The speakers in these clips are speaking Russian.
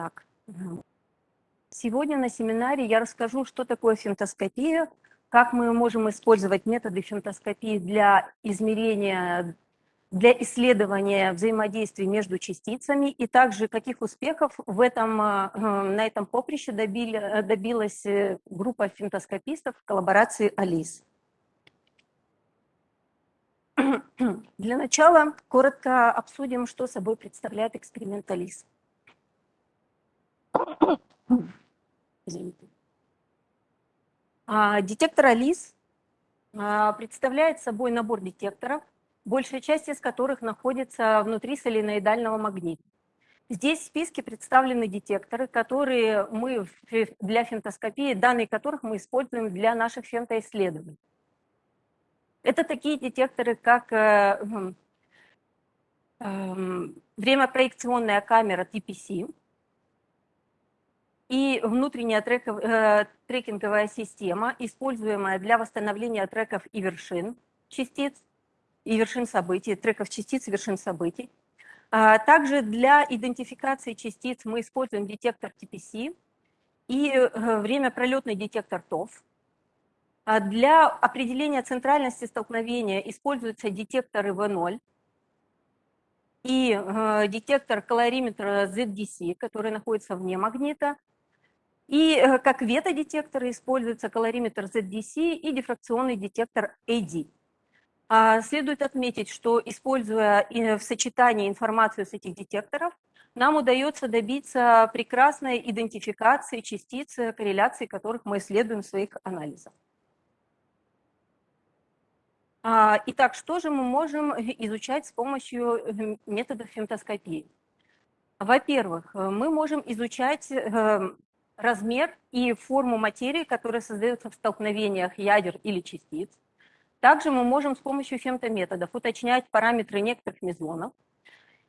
Так, сегодня на семинаре я расскажу, что такое фемтоскопия, как мы можем использовать методы фемтоскопии для измерения, для исследования взаимодействия между частицами и также каких успехов в этом, э, на этом поприще добили, добилась э, группа фемтоскопистов в коллаборации АЛИС. Для начала коротко обсудим, что собой представляет эксперимент АЛИС. А, детектор АЛИС а, представляет собой набор детекторов, большая часть из которых находится внутри соленоидального магнита. Здесь в списке представлены детекторы, которые мы для фемтоскопии, данные которых мы используем для наших фемтоисследований. Это такие детекторы, как э, э, времяпроекционная камера TPC, и внутренняя треков, э, трекинговая система, используемая для восстановления треков и вершин частиц, и вершин событий, треков частиц и вершин событий. А также для идентификации частиц мы используем детектор TPC и э, время пролетный детектор TOF. А для определения центральности столкновения используются детекторы V0 и э, детектор калориметра ZDC, который находится вне магнита, и э, как ветодетекторы используются калориметр ZDC и дифракционный детектор AD. А, следует отметить, что используя в сочетании информацию с этих детекторов, нам удается добиться прекрасной идентификации частиц, корреляции которых мы исследуем в своих анализах. А, итак, что же мы можем изучать с помощью э, методов фемтоскопии? Во-первых, мы можем изучать э, размер и форму материи, которая создается в столкновениях ядер или частиц. Также мы можем с помощью фемтометодов уточнять параметры некоторых мезонов,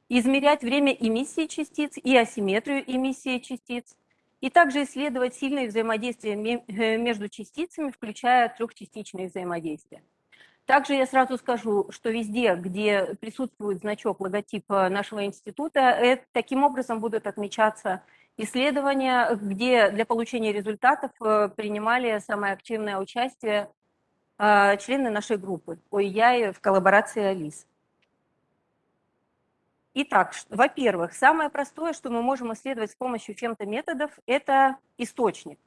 измерять время эмиссии частиц и асимметрию эмиссии частиц, и также исследовать сильные взаимодействия э, между частицами, включая трехчастичные взаимодействия. Также я сразу скажу, что везде, где присутствует значок, логотип э, нашего института, это, таким образом будут отмечаться исследования, где для получения результатов э, принимали самое активное участие э, члены нашей группы ОИЯ в коллаборации АЛИС. Итак, во-первых, самое простое, что мы можем исследовать с помощью фемтометодов, это источник,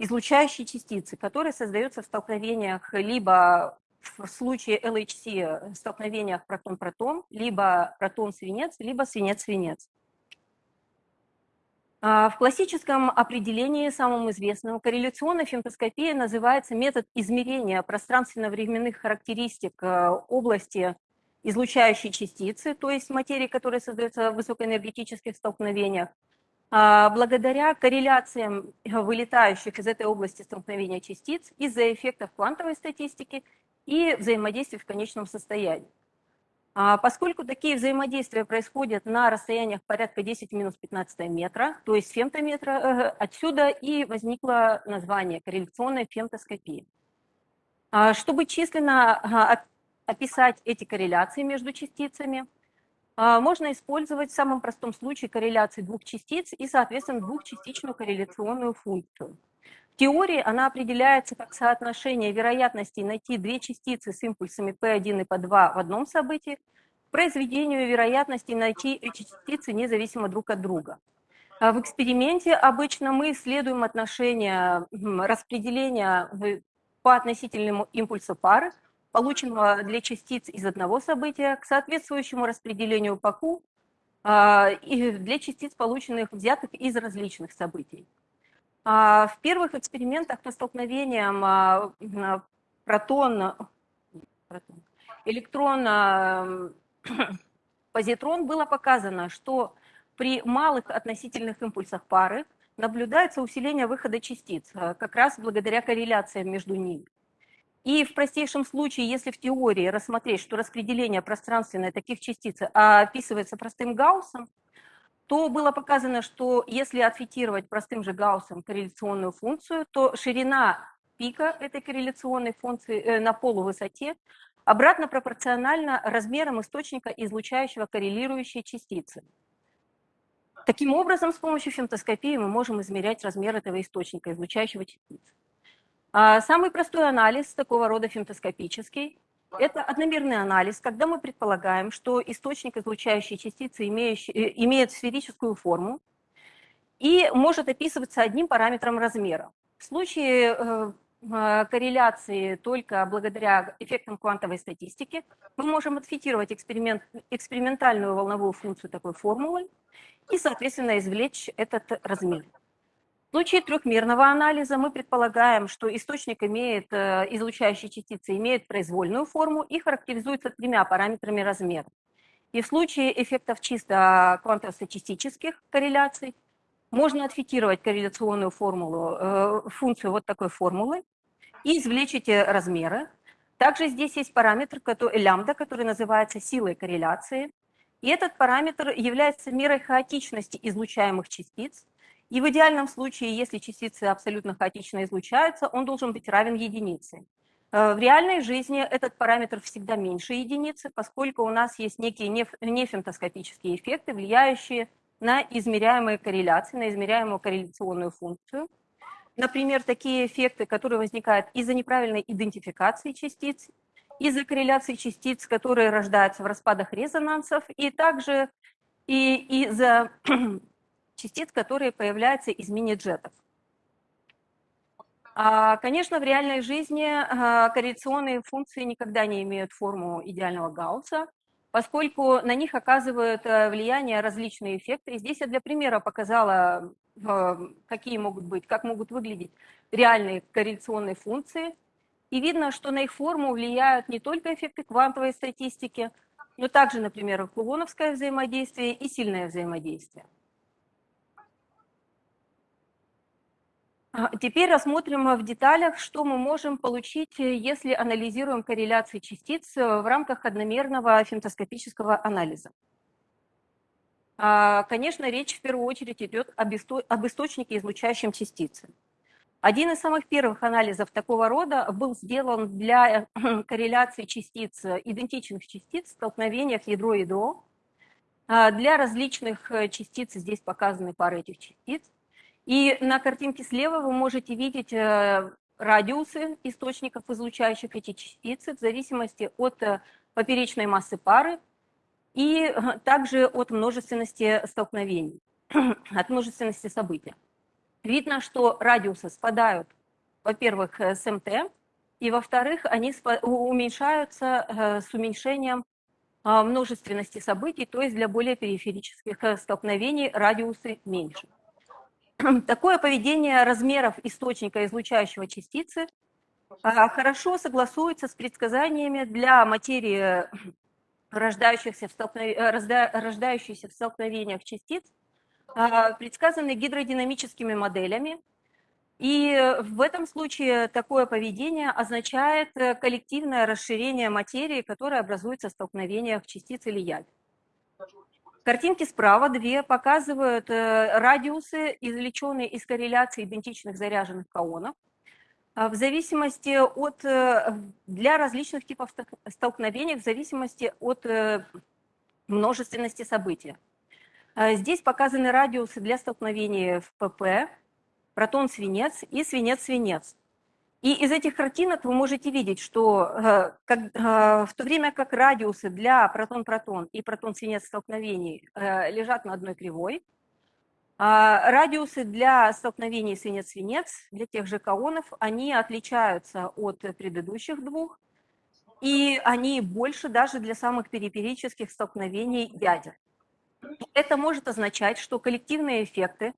излучающие частицы, которые создаются в столкновениях либо в случае LHC столкновениях протон-протон, либо протон-свинец, либо свинец-свинец. А, в классическом определении, самым известным, корреляционной фемтоскопией называется метод измерения пространственно-временных характеристик э, области излучающей частицы, то есть материи, которая создается в высокоэнергетических столкновениях, а, благодаря корреляциям вылетающих из этой области столкновения частиц из-за эффектов квантовой статистики и взаимодействия в конечном состоянии. А поскольку такие взаимодействия происходят на расстояниях порядка 10 минус 15 метра, то есть фемтометра, э, отсюда и возникло название корреляционной фемтоскопии. А чтобы численно а, описать эти корреляции между частицами, можно использовать в самом простом случае корреляции двух частиц и, соответственно, двухчастичную корреляционную функцию теории она определяется как соотношение вероятности найти две частицы с импульсами P1 и P2 в одном событии к произведению вероятности найти эти частицы независимо друг от друга. А в эксперименте обычно мы исследуем отношение распределения по относительному импульсу пары, полученного для частиц из одного события, к соответствующему распределению по а, и для частиц, полученных взятых из различных событий. А, в первых экспериментах по столкновениям а, протон, электрон, позитрон было показано, что при малых относительных импульсах пары наблюдается усиление выхода частиц, а, как раз благодаря корреляциям между ними. И в простейшем случае, если в теории рассмотреть, что распределение пространственное таких частиц описывается простым Гауссом, то было показано, что если отфитировать простым же Гауссом корреляционную функцию, то ширина пика этой корреляционной функции э, на полувысоте обратно пропорциональна размерам источника, излучающего коррелирующие частицы. Таким образом, с помощью фемтоскопии мы можем измерять размер этого источника, излучающего частиц. А самый простой анализ такого рода фемтоскопический – это одномерный анализ, когда мы предполагаем, что источник излучающей частицы имеющий, э, имеет сферическую форму и может описываться одним параметром размера. В случае э, э, корреляции только благодаря эффектам квантовой статистики мы можем отфитировать эксперимент, экспериментальную волновую функцию такой формулы и, соответственно, извлечь этот размер. В случае трехмерного анализа мы предполагаем, что источник имеет, э, излучающие частицы имеют произвольную форму и характеризуется тремя параметрами размера. И в случае эффектов чисто квантово-статистических корреляций можно отфитировать корреляционную формулу, э, функцию вот такой формулы и извлечь эти размеры. Также здесь есть параметр который, лямбда, который называется силой корреляции. И этот параметр является мерой хаотичности излучаемых частиц, и в идеальном случае, если частицы абсолютно хаотично излучаются, он должен быть равен единице. Э, в реальной жизни этот параметр всегда меньше единицы, поскольку у нас есть некие нефемтоскопические эффекты, влияющие на измеряемые корреляции, на измеряемую корреляционную функцию. Например, такие эффекты, которые возникают из-за неправильной идентификации частиц, из-за корреляции частиц, которые рождаются в распадах резонансов, и также и из-за частиц, которые появляются из мини-джетов. А, конечно, в реальной жизни а, корреляционные функции никогда не имеют форму идеального Гаусса, поскольку на них оказывают э, влияние различные эффекты. И здесь я для примера показала, э, какие могут быть, как могут выглядеть реальные корреляционные функции. И видно, что на их форму влияют не только эффекты квантовой статистики, но также, например, кулоновское взаимодействие и сильное взаимодействие. Теперь рассмотрим в деталях, что мы можем получить, э, если анализируем корреляции частиц э, в рамках одномерного фемтоскопического анализа. А, конечно, речь в первую очередь идет об, источнике, излучающем частицы. Один из самых первых анализов такого рода был сделан для э, корреляции частиц, идентичных частиц в столкновениях ядро-ядро. А, для различных частиц здесь показаны пары этих частиц. И на картинке слева вы можете видеть э, радиусы источников, излучающих эти частицы, в зависимости от э, поперечной массы пары и э, также от множественности столкновений, от множественности событий. Видно, что радиусы спадают, во-первых, с МТ, и, во-вторых, они уменьшаются с уменьшением множественности событий, то есть для более периферических столкновений радиусы меньше. Такое поведение размеров источника излучающего частицы а, хорошо согласуется с предсказаниями для материи, рождающихся в, столкнов... рождающихся в столкновениях частиц, а, предсказанные гидродинамическими моделями. И в этом случае такое поведение означает коллективное расширение материи, которая образуется в столкновениях частиц или ядер. Картинки справа две показывают э, радиусы, извлеченные из корреляции идентичных заряженных каонов. А, в зависимости от, э, для различных типов столкновений, в зависимости от э, множественности событий. А, здесь показаны радиусы для столкновений в ПП, протон-свинец и свинец-свинец. И из этих картинок вы можете видеть, что э, как, э, в то время как радиусы для протон-протон и протон-свинец столкновений э, лежат на одной кривой, а радиусы для столкновений свинец-свинец, для тех же каонов, они отличаются от предыдущих двух, и они больше даже для самых периферических столкновений ядер. Это может означать, что коллективные эффекты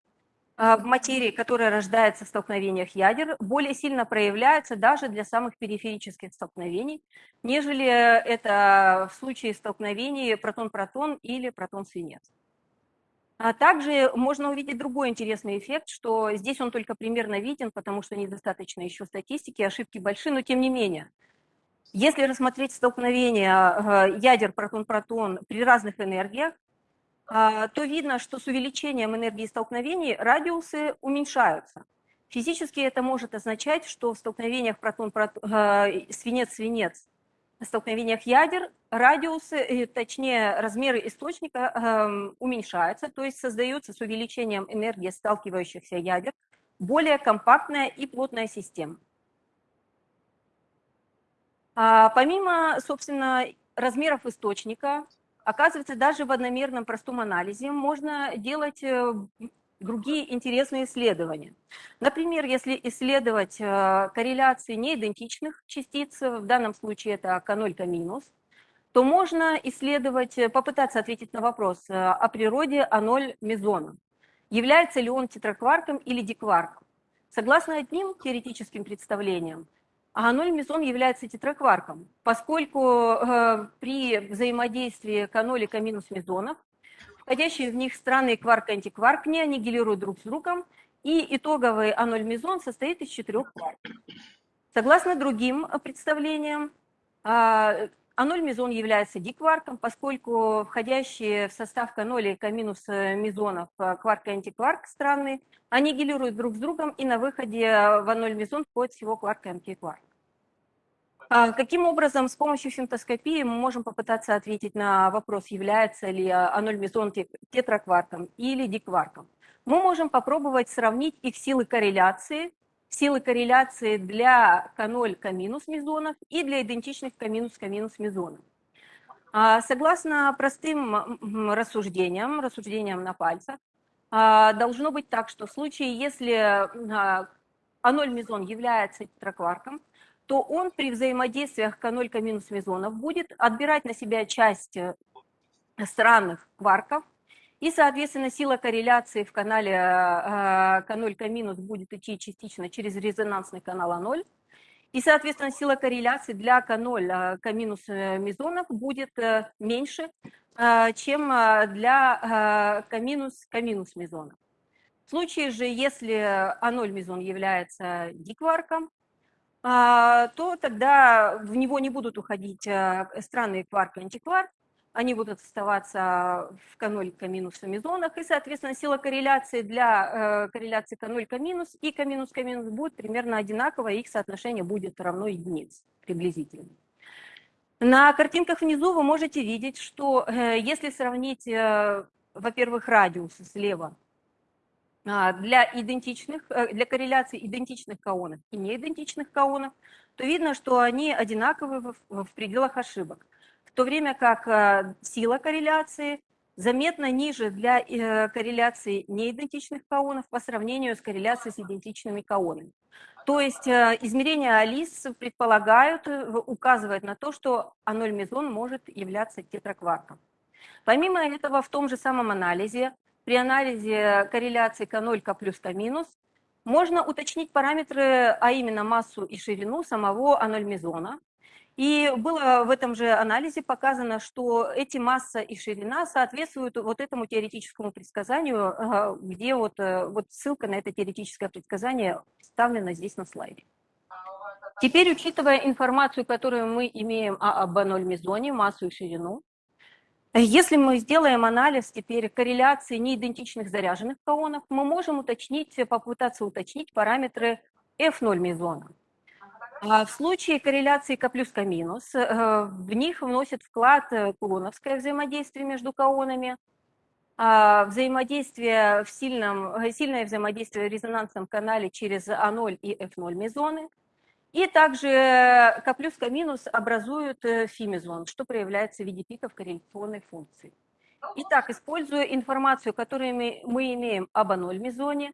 в материи, которая рождается в столкновениях ядер, более сильно проявляется даже для самых периферических столкновений, нежели это в случае столкновений протон-протон или протон-свинец. А также можно увидеть другой интересный эффект, что здесь он только примерно виден, потому что недостаточно еще статистики, ошибки большие, но тем не менее. Если рассмотреть столкновение э, ядер протон-протон при разных энергиях, а, то видно, что с увеличением энергии столкновений радиусы уменьшаются. Физически это может означать, что в столкновениях протон-свинец-свинец столкновениях ядер радиусы, точнее размеры источника э, уменьшаются, то есть создается с увеличением энергии сталкивающихся ядер более компактная и плотная система. А, помимо, собственно, размеров источника, оказывается, даже в одномерном простом анализе можно делать э, другие интересные исследования. Например, если исследовать э, корреляции неидентичных частиц, в данном случае это К0, К-, то можно исследовать, э, попытаться ответить на вопрос о природе А0 мезона. Является ли он тетракварком или дикварком? Согласно одним теоретическим представлениям, а0 мезон является тетракварком, поскольку э, при взаимодействии К0 и К- мезонов входящие в них странные кварк-антикварк не аннигилируют друг с другом, и итоговый А0 мезон состоит из четырех кварков. Согласно другим представлениям, а, а0 мезон является дикварком, поскольку входящие в состав К0 и К- мезонов э, кварк и антикварк странные аннигилируют друг с другом, и на выходе в А0 мезон входит всего кварк и антикварк. А каким образом с помощью фемтоскопии мы можем попытаться ответить на вопрос, является ли А0 мезон тетракварком или дикварком? Мы можем попробовать сравнить их силы корреляции силы корреляции для К0, К- мезонов и для идентичных К-, К- мезонов. А, согласно простым рассуждениям, рассуждениям на пальцах, а, должно быть так, что в случае, если А0 мезон является тетракварком, то он при взаимодействиях К0, К- мезонов будет отбирать на себя часть э, странных кварков, и, соответственно, сила корреляции в канале К0, К- будет идти частично через резонансный канал А0. И, соответственно, сила корреляции для К0, К- мезонов будет э, меньше, э, чем э, для К-, К- мезонов. В случае же, если А0 мезон является дикварком, то тогда в него не будут уходить странные кварк и они будут оставаться в К0, К- мезонах, и, соответственно, сила корреляции для э, корреляции К0, К- и К-, К- будет примерно одинаковая, их соотношение будет равно единице приблизительно. На картинках внизу вы можете видеть, что э, если сравнить, э, во-первых, радиусы слева э, для идентичных, э, для корреляции идентичных каонов и неидентичных каонов, то видно, что они одинаковы в, в пределах ошибок в то время как э, сила корреляции заметно ниже для э, корреляции неидентичных каонов по сравнению с корреляцией с идентичными каонами. То есть э, измерения Алис предполагают, указывают на то, что А0 мезон может являться тетракварком. Помимо этого, в том же самом анализе, при анализе корреляции К0, К плюс, К минус, можно уточнить параметры, а именно массу и ширину самого А0 мезона, и было в этом же анализе показано, что эти масса и ширина соответствуют вот этому теоретическому предсказанию, где вот, э, вот ссылка на это теоретическое предсказание вставлена здесь на слайде. Теперь, учитывая информацию, которую мы имеем о об0 мезоне, массу и ширину, если мы сделаем анализ теперь корреляции неидентичных заряженных каонов, мы можем уточнить, попытаться уточнить параметры F0 мезона. А в случае корреляции К плюс К минус, э, в них вносит вклад э, кулоновское взаимодействие между каонами, а взаимодействие в сильном, э, сильное взаимодействие в резонансном канале через А0 и F0 мезоны, и также К плюс К минус образуют фимезон, что проявляется в виде пиков корреляционной функции. Итак, используя информацию, которую мы имеем об А0 мезоне,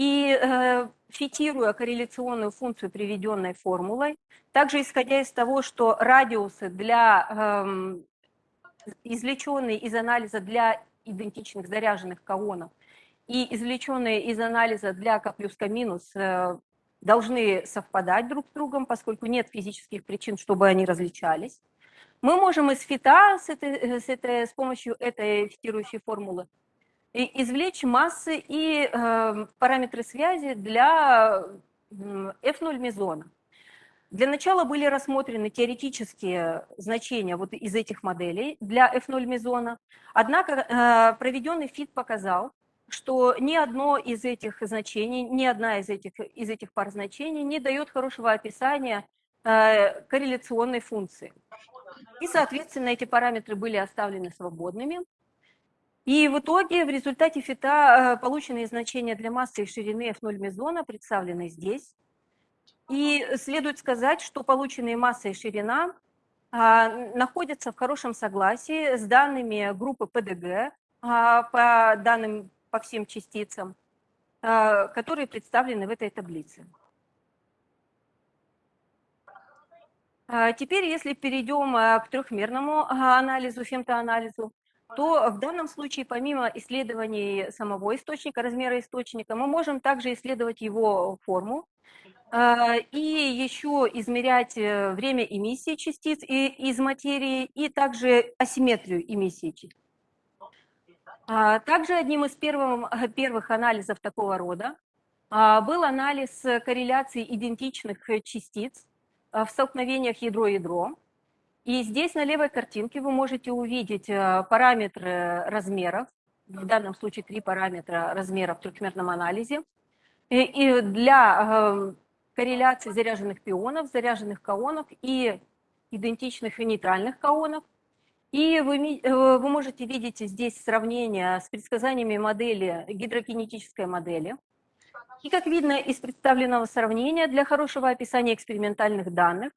и э, фитируя корреляционную функцию, приведенной формулой, также исходя из того, что радиусы для э, извлеченные из анализа для идентичных заряженных каонов и извлеченные из анализа для К плюс К минус э, должны совпадать друг с другом, поскольку нет физических причин, чтобы они различались. Мы можем из фита с, этой, э, с, этой, с помощью этой фитирующей формулы извлечь массы и э, параметры связи для F0 мезона. Для начала были рассмотрены теоретические значения вот из этих моделей для F0 мезона, однако э, проведенный фит показал, что ни одно из этих значений, ни одна из этих, из этих пар значений не дает хорошего описания корреляционной функции. И, соответственно, эти параметры были оставлены свободными. И в итоге в результате фита полученные значения для массы и ширины F0 мезона представлены здесь. И следует сказать, что полученные масса и ширина а, находятся в хорошем согласии с данными группы ПДГ а, по данным по всем частицам, а, которые представлены в этой таблице. Теперь, если перейдем к трехмерному анализу, фемтоанализу, то в данном случае, помимо исследований самого источника, размера источника, мы можем также исследовать его форму, а, и еще измерять э, время эмиссии частиц из материи и также асимметрию эмиссии частиц. А, также одним из первых, первых анализов такого рода а, был анализ корреляции идентичных частиц в столкновениях ядро-ядро. И здесь на левой картинке вы можете увидеть э, параметры размеров, в данном случае три параметра размера в трехмерном анализе. И для э, корреляции заряженных пионов, заряженных каонов и идентичных и нейтральных каонов. И вы, э, вы можете видеть здесь сравнение с предсказаниями модели, гидрокинетической модели. И как видно из представленного сравнения, для хорошего описания экспериментальных данных,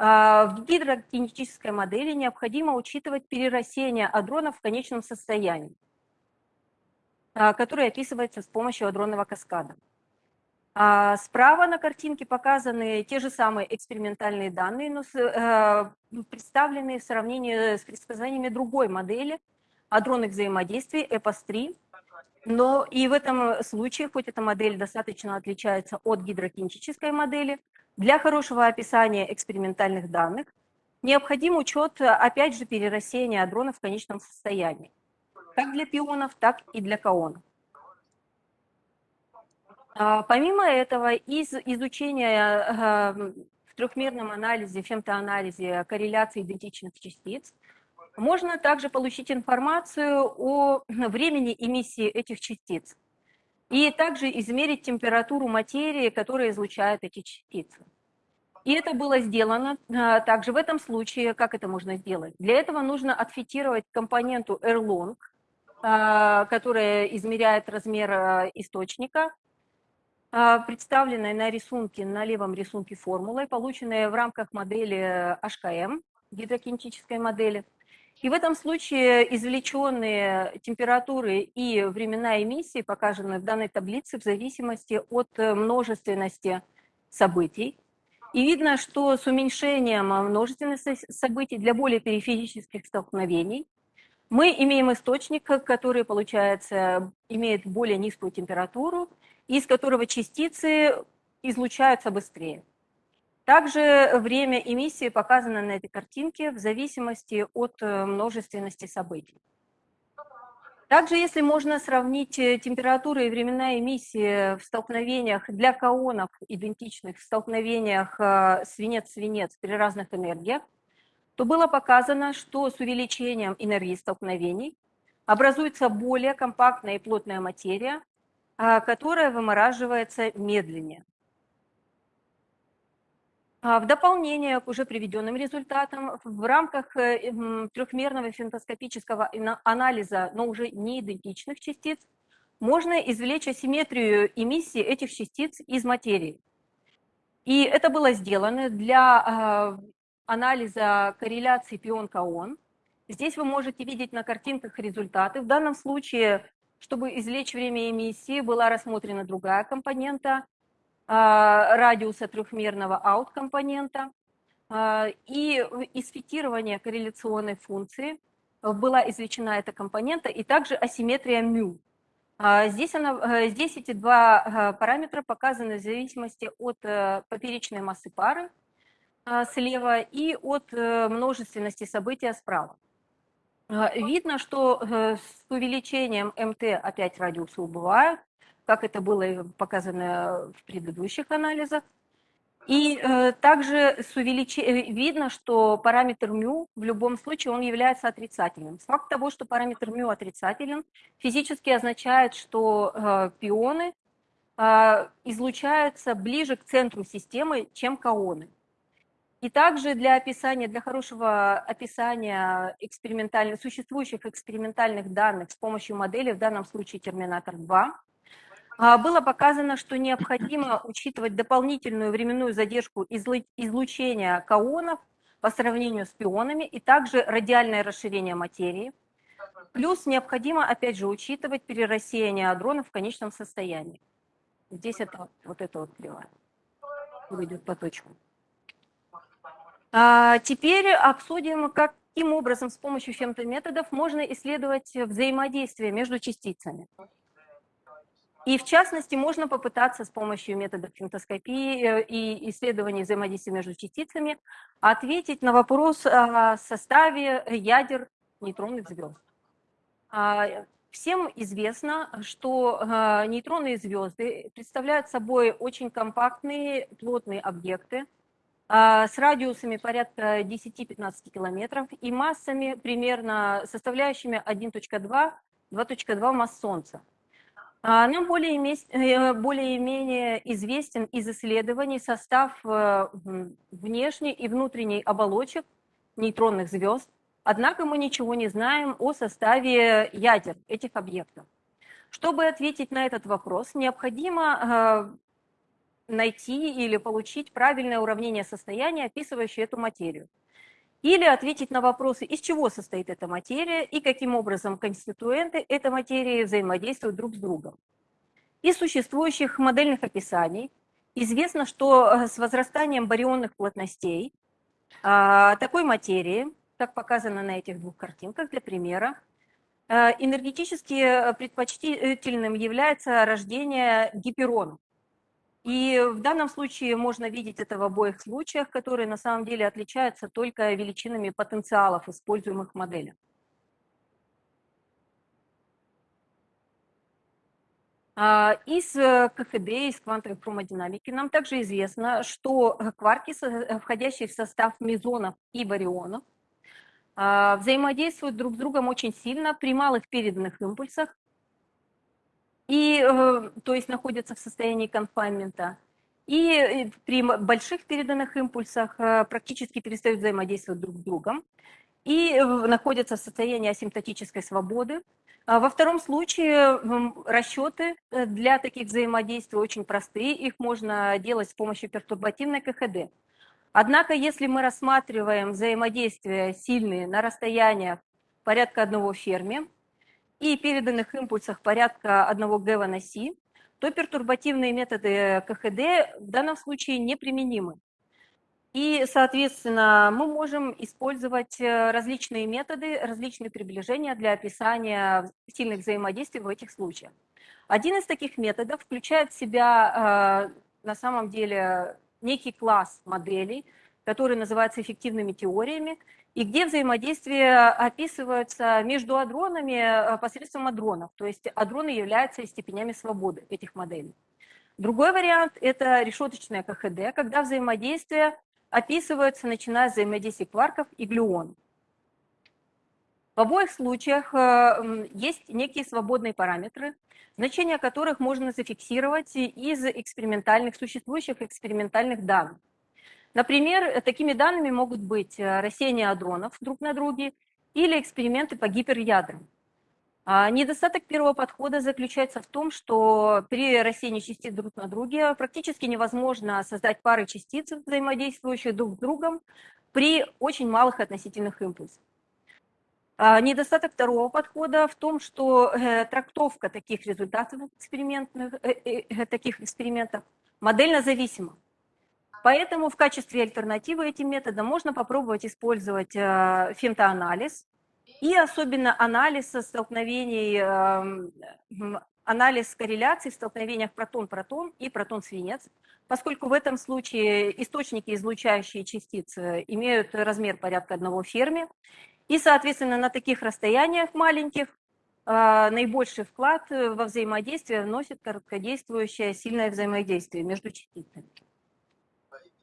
в гидрокинетической модели необходимо учитывать перерастение адронов в конечном состоянии, а, которое описывается с помощью адронного каскада. А справа на картинке показаны те же самые экспериментальные данные, но э, представленные в сравнении с предсказаниями другой модели адронных взаимодействий EPAS-3. Но и в этом случае, хоть эта модель достаточно отличается от гидрокинетической модели, для хорошего описания экспериментальных данных необходим учет, опять же, перерастения адронов в конечном состоянии, как для пионов, так и для каонов. А, помимо этого, из изучения в трехмерном анализе, фемтоанализе корреляции идентичных частиц, можно также получить информацию о времени эмиссии этих частиц и также измерить температуру материи, которая излучает эти частицы. И это было сделано а, также в этом случае. Как это можно сделать? Для этого нужно отфитировать компоненту Erlong, а, которая измеряет размер источника, а, представленной на рисунке, на левом рисунке формулой, полученной в рамках модели HKM, гидрокинетической модели. И в этом случае извлеченные температуры и времена эмиссии показаны в данной таблице в зависимости от множественности событий. И видно, что с уменьшением множественности событий для более периферических столкновений мы имеем источник, который, получается, имеет более низкую температуру, из которого частицы излучаются быстрее. Также время эмиссии показано на этой картинке в зависимости от э, множественности событий. Также, если можно сравнить э, температуры и времена эмиссии в столкновениях для каонов, идентичных в столкновениях э, свинец-свинец при разных энергиях, то было показано, что с увеличением энергии столкновений образуется более компактная и плотная материя, а, которая вымораживается медленнее. А, в дополнение к уже приведенным результатам, в рамках э, трехмерного фентоскопического анализа, но уже не идентичных частиц, можно извлечь асимметрию эмиссии этих частиц из материи. И это было сделано для а, анализа корреляции пион-каон. Здесь вы можете видеть на картинках результаты. В данном случае чтобы извлечь время эмиссии, была рассмотрена другая компонента радиуса трехмерного аут-компонента. А, и из фитирования корреляционной функции была извлечена эта компонента и также асимметрия μ. А, здесь, она, здесь эти два параметра показаны в зависимости от э, поперечной массы пары слева и от э, множественности события справа. А, видно, что э, с увеличением МТ опять радиусы убывают, как это было показано в предыдущих анализах. И э, также с увелич... Э, видно, что параметр μ в любом случае он является отрицательным. Факт того, что параметр μ отрицателен, физически означает, что э, пионы э, излучаются ближе к центру системы, чем каоны. И также для описания, для хорошего описания экспериментальных, существующих экспериментальных данных с помощью модели, в данном случае Терминатор-2, а, было показано, что необходимо учитывать дополнительную временную задержку излучения каонов по сравнению с пионами и также радиальное расширение материи. Плюс необходимо, опять же, учитывать перерассеяние адронов в конечном состоянии. Здесь это вот это вот кривая выйдет по точкам. А теперь обсудим, каким образом с помощью фемтометодов можно исследовать взаимодействие между частицами. И в частности, можно попытаться с помощью методов фемтоскопии э, и исследований взаимодействия между частицами ответить на вопрос о составе ядер нейтронных звезд. А, всем известно, что э, нейтронные звезды представляют собой очень компактные, плотные объекты а, с радиусами порядка 10-15 километров и массами примерно составляющими 1.2-2.2 масс Солнца. А, нам более-менее более известен из исследований состав э, внешней и внутренней оболочек нейтронных звезд, однако мы ничего не знаем о составе ядер этих объектов. Чтобы ответить на этот вопрос, необходимо э, найти или получить правильное уравнение состояния, описывающее эту материю или ответить на вопросы, из чего состоит эта материя и каким образом конституенты этой материи взаимодействуют друг с другом. Из существующих модельных описаний известно, что э, с возрастанием барионных плотностей а, такой материи, как показано на этих двух картинках для примера, э, энергетически предпочтительным является рождение гиперонов. И в данном случае можно видеть это в обоих случаях, которые на самом деле отличаются только величинами потенциалов, используемых в моделях. А, из э, КХД, из квантовой хромодинамики нам также известно, что кварки, э, входящие в состав мезонов и барионов, а, взаимодействуют друг с другом очень сильно при малых переданных импульсах и, э, то есть находятся в состоянии конфайнмента, и э, при больших переданных импульсах э, практически перестают взаимодействовать друг с другом и находятся в состоянии асимптотической свободы. А во втором случае расчеты для таких взаимодействий очень простые, их можно делать с помощью пертурбативной КХД. Однако, если мы рассматриваем взаимодействия сильные на расстояниях порядка одного ферми, и переданных импульсах порядка 1 ГВ на Си, то пертурбативные методы КХД в данном случае неприменимы. И, соответственно, мы можем использовать э, различные методы, различные приближения для описания сильных взаимодействий в этих случаях. Один из таких методов включает в себя э, на самом деле некий класс моделей, который называется эффективными теориями, и где взаимодействие описывается между адронами э, посредством адронов, то есть адроны являются степенями свободы этих моделей. Другой вариант – это решеточное КХД, когда взаимодействие описывается, начиная с взаимодействия кварков и глюонов. В обоих случаях э, есть некие свободные параметры, значения которых можно зафиксировать из экспериментальных, существующих экспериментальных данных. Например, такими данными могут быть э, рассеяние адронов друг на друге или эксперименты по гиперядрам. А недостаток первого подхода заключается в том, что при рассеянии частиц друг на друге практически невозможно создать пары частиц, взаимодействующие друг с другом, при очень малых относительных импульсах. А недостаток второго подхода в том, что э, трактовка таких результатов экспериментных, э, таких экспериментов модельно зависима. Поэтому в качестве альтернативы этим методам можно попробовать использовать э, фемтоанализ и особенно анализ столкновений, эм, анализ корреляций в столкновениях протон-протон и протон-свинец, поскольку в этом случае источники, излучающие частицы, имеют размер порядка одного ферми, и, соответственно, на таких расстояниях маленьких э, наибольший вклад во взаимодействие вносит короткодействующее сильное взаимодействие между частицами.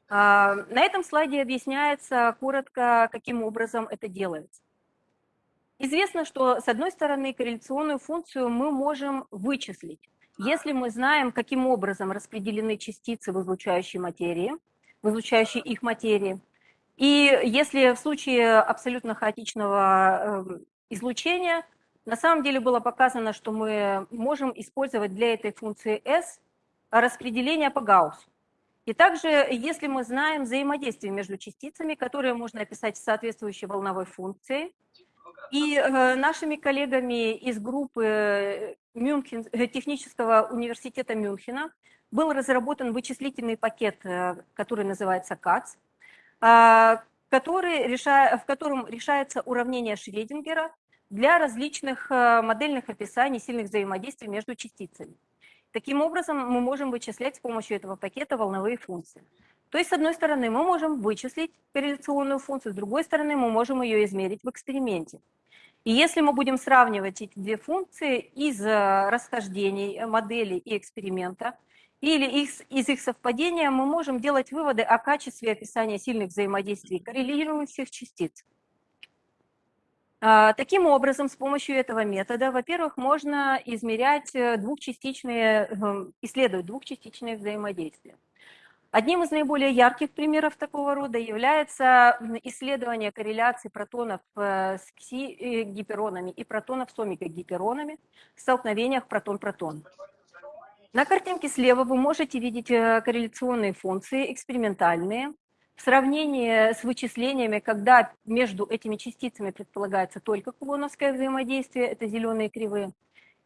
А, на этом слайде объясняется коротко, каким образом это делается. Известно, что с одной стороны корреляционную функцию мы можем вычислить, если мы знаем, каким образом распределены частицы в излучающей материи, в излучающей их материи, И если в случае абсолютно хаотичного эм, излучения, на самом деле было показано, что мы можем использовать для этой функции S распределение по Гауссу. И также, если мы знаем взаимодействие между частицами, которые можно описать соответствующей волновой функции, и э, нашими коллегами из группы Мюнхен, э, Технического университета Мюнхена был разработан вычислительный пакет, э, который называется КАЦ, а, который реша... в котором решается уравнение Шредингера для различных модельных описаний сильных взаимодействий между частицами. Таким образом, мы можем вычислять с помощью этого пакета волновые функции. То есть, с одной стороны, мы можем вычислить корреляционную функцию, с другой стороны, мы можем ее измерить в эксперименте. И если мы будем сравнивать эти две функции из э, расхождений модели и эксперимента, или из, из их совпадения, мы можем делать выводы о качестве описания сильных взаимодействий коррелирующих частиц. А, таким образом, с помощью этого метода, во-первых, можно измерять э, двухчастичные, эм, исследовать двухчастичные взаимодействия. Одним из наиболее ярких примеров такого рода является исследование корреляции протонов э, с кси-гиперонами и протонов с омега-гиперонами в столкновениях протон-протон. На картинке слева вы можете видеть э, корреляционные функции экспериментальные, в сравнении с вычислениями, когда между этими частицами предполагается только кулоновское взаимодействие, это зеленые кривые,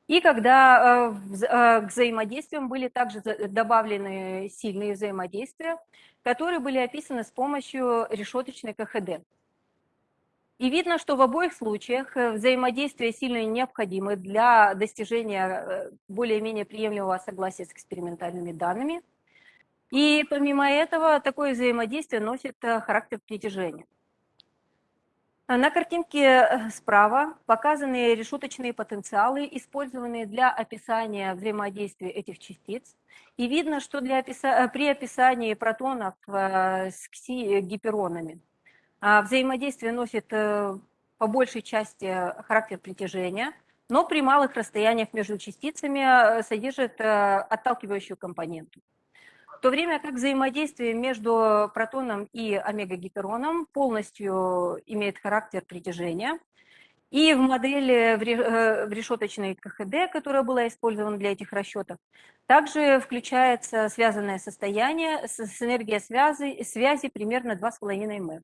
и когда э, э, к взаимодействиям были также добавлены сильные взаимодействия, которые были описаны с помощью решеточной КХД. И видно, что в обоих случаях э, взаимодействие сильно необходимы для достижения более-менее приемлемого согласия с экспериментальными данными – и помимо этого, такое взаимодействие носит э, характер притяжения. На картинке э, справа показаны решеточные потенциалы, использованные для описания взаимодействия этих частиц. И видно, что для описа... Э, при описании протонов с кси-гиперонами взаимодействие носит по большей части характер притяжения, но при малых расстояниях между частицами содержит отталкивающую компоненту то время как взаимодействие между протоном и омега-гипероном полностью имеет характер притяжения. И в модели в э, решеточной КХД, которая была использована для этих расчетов, также включается связанное состояние с энергией связи, связи примерно 2,5 м.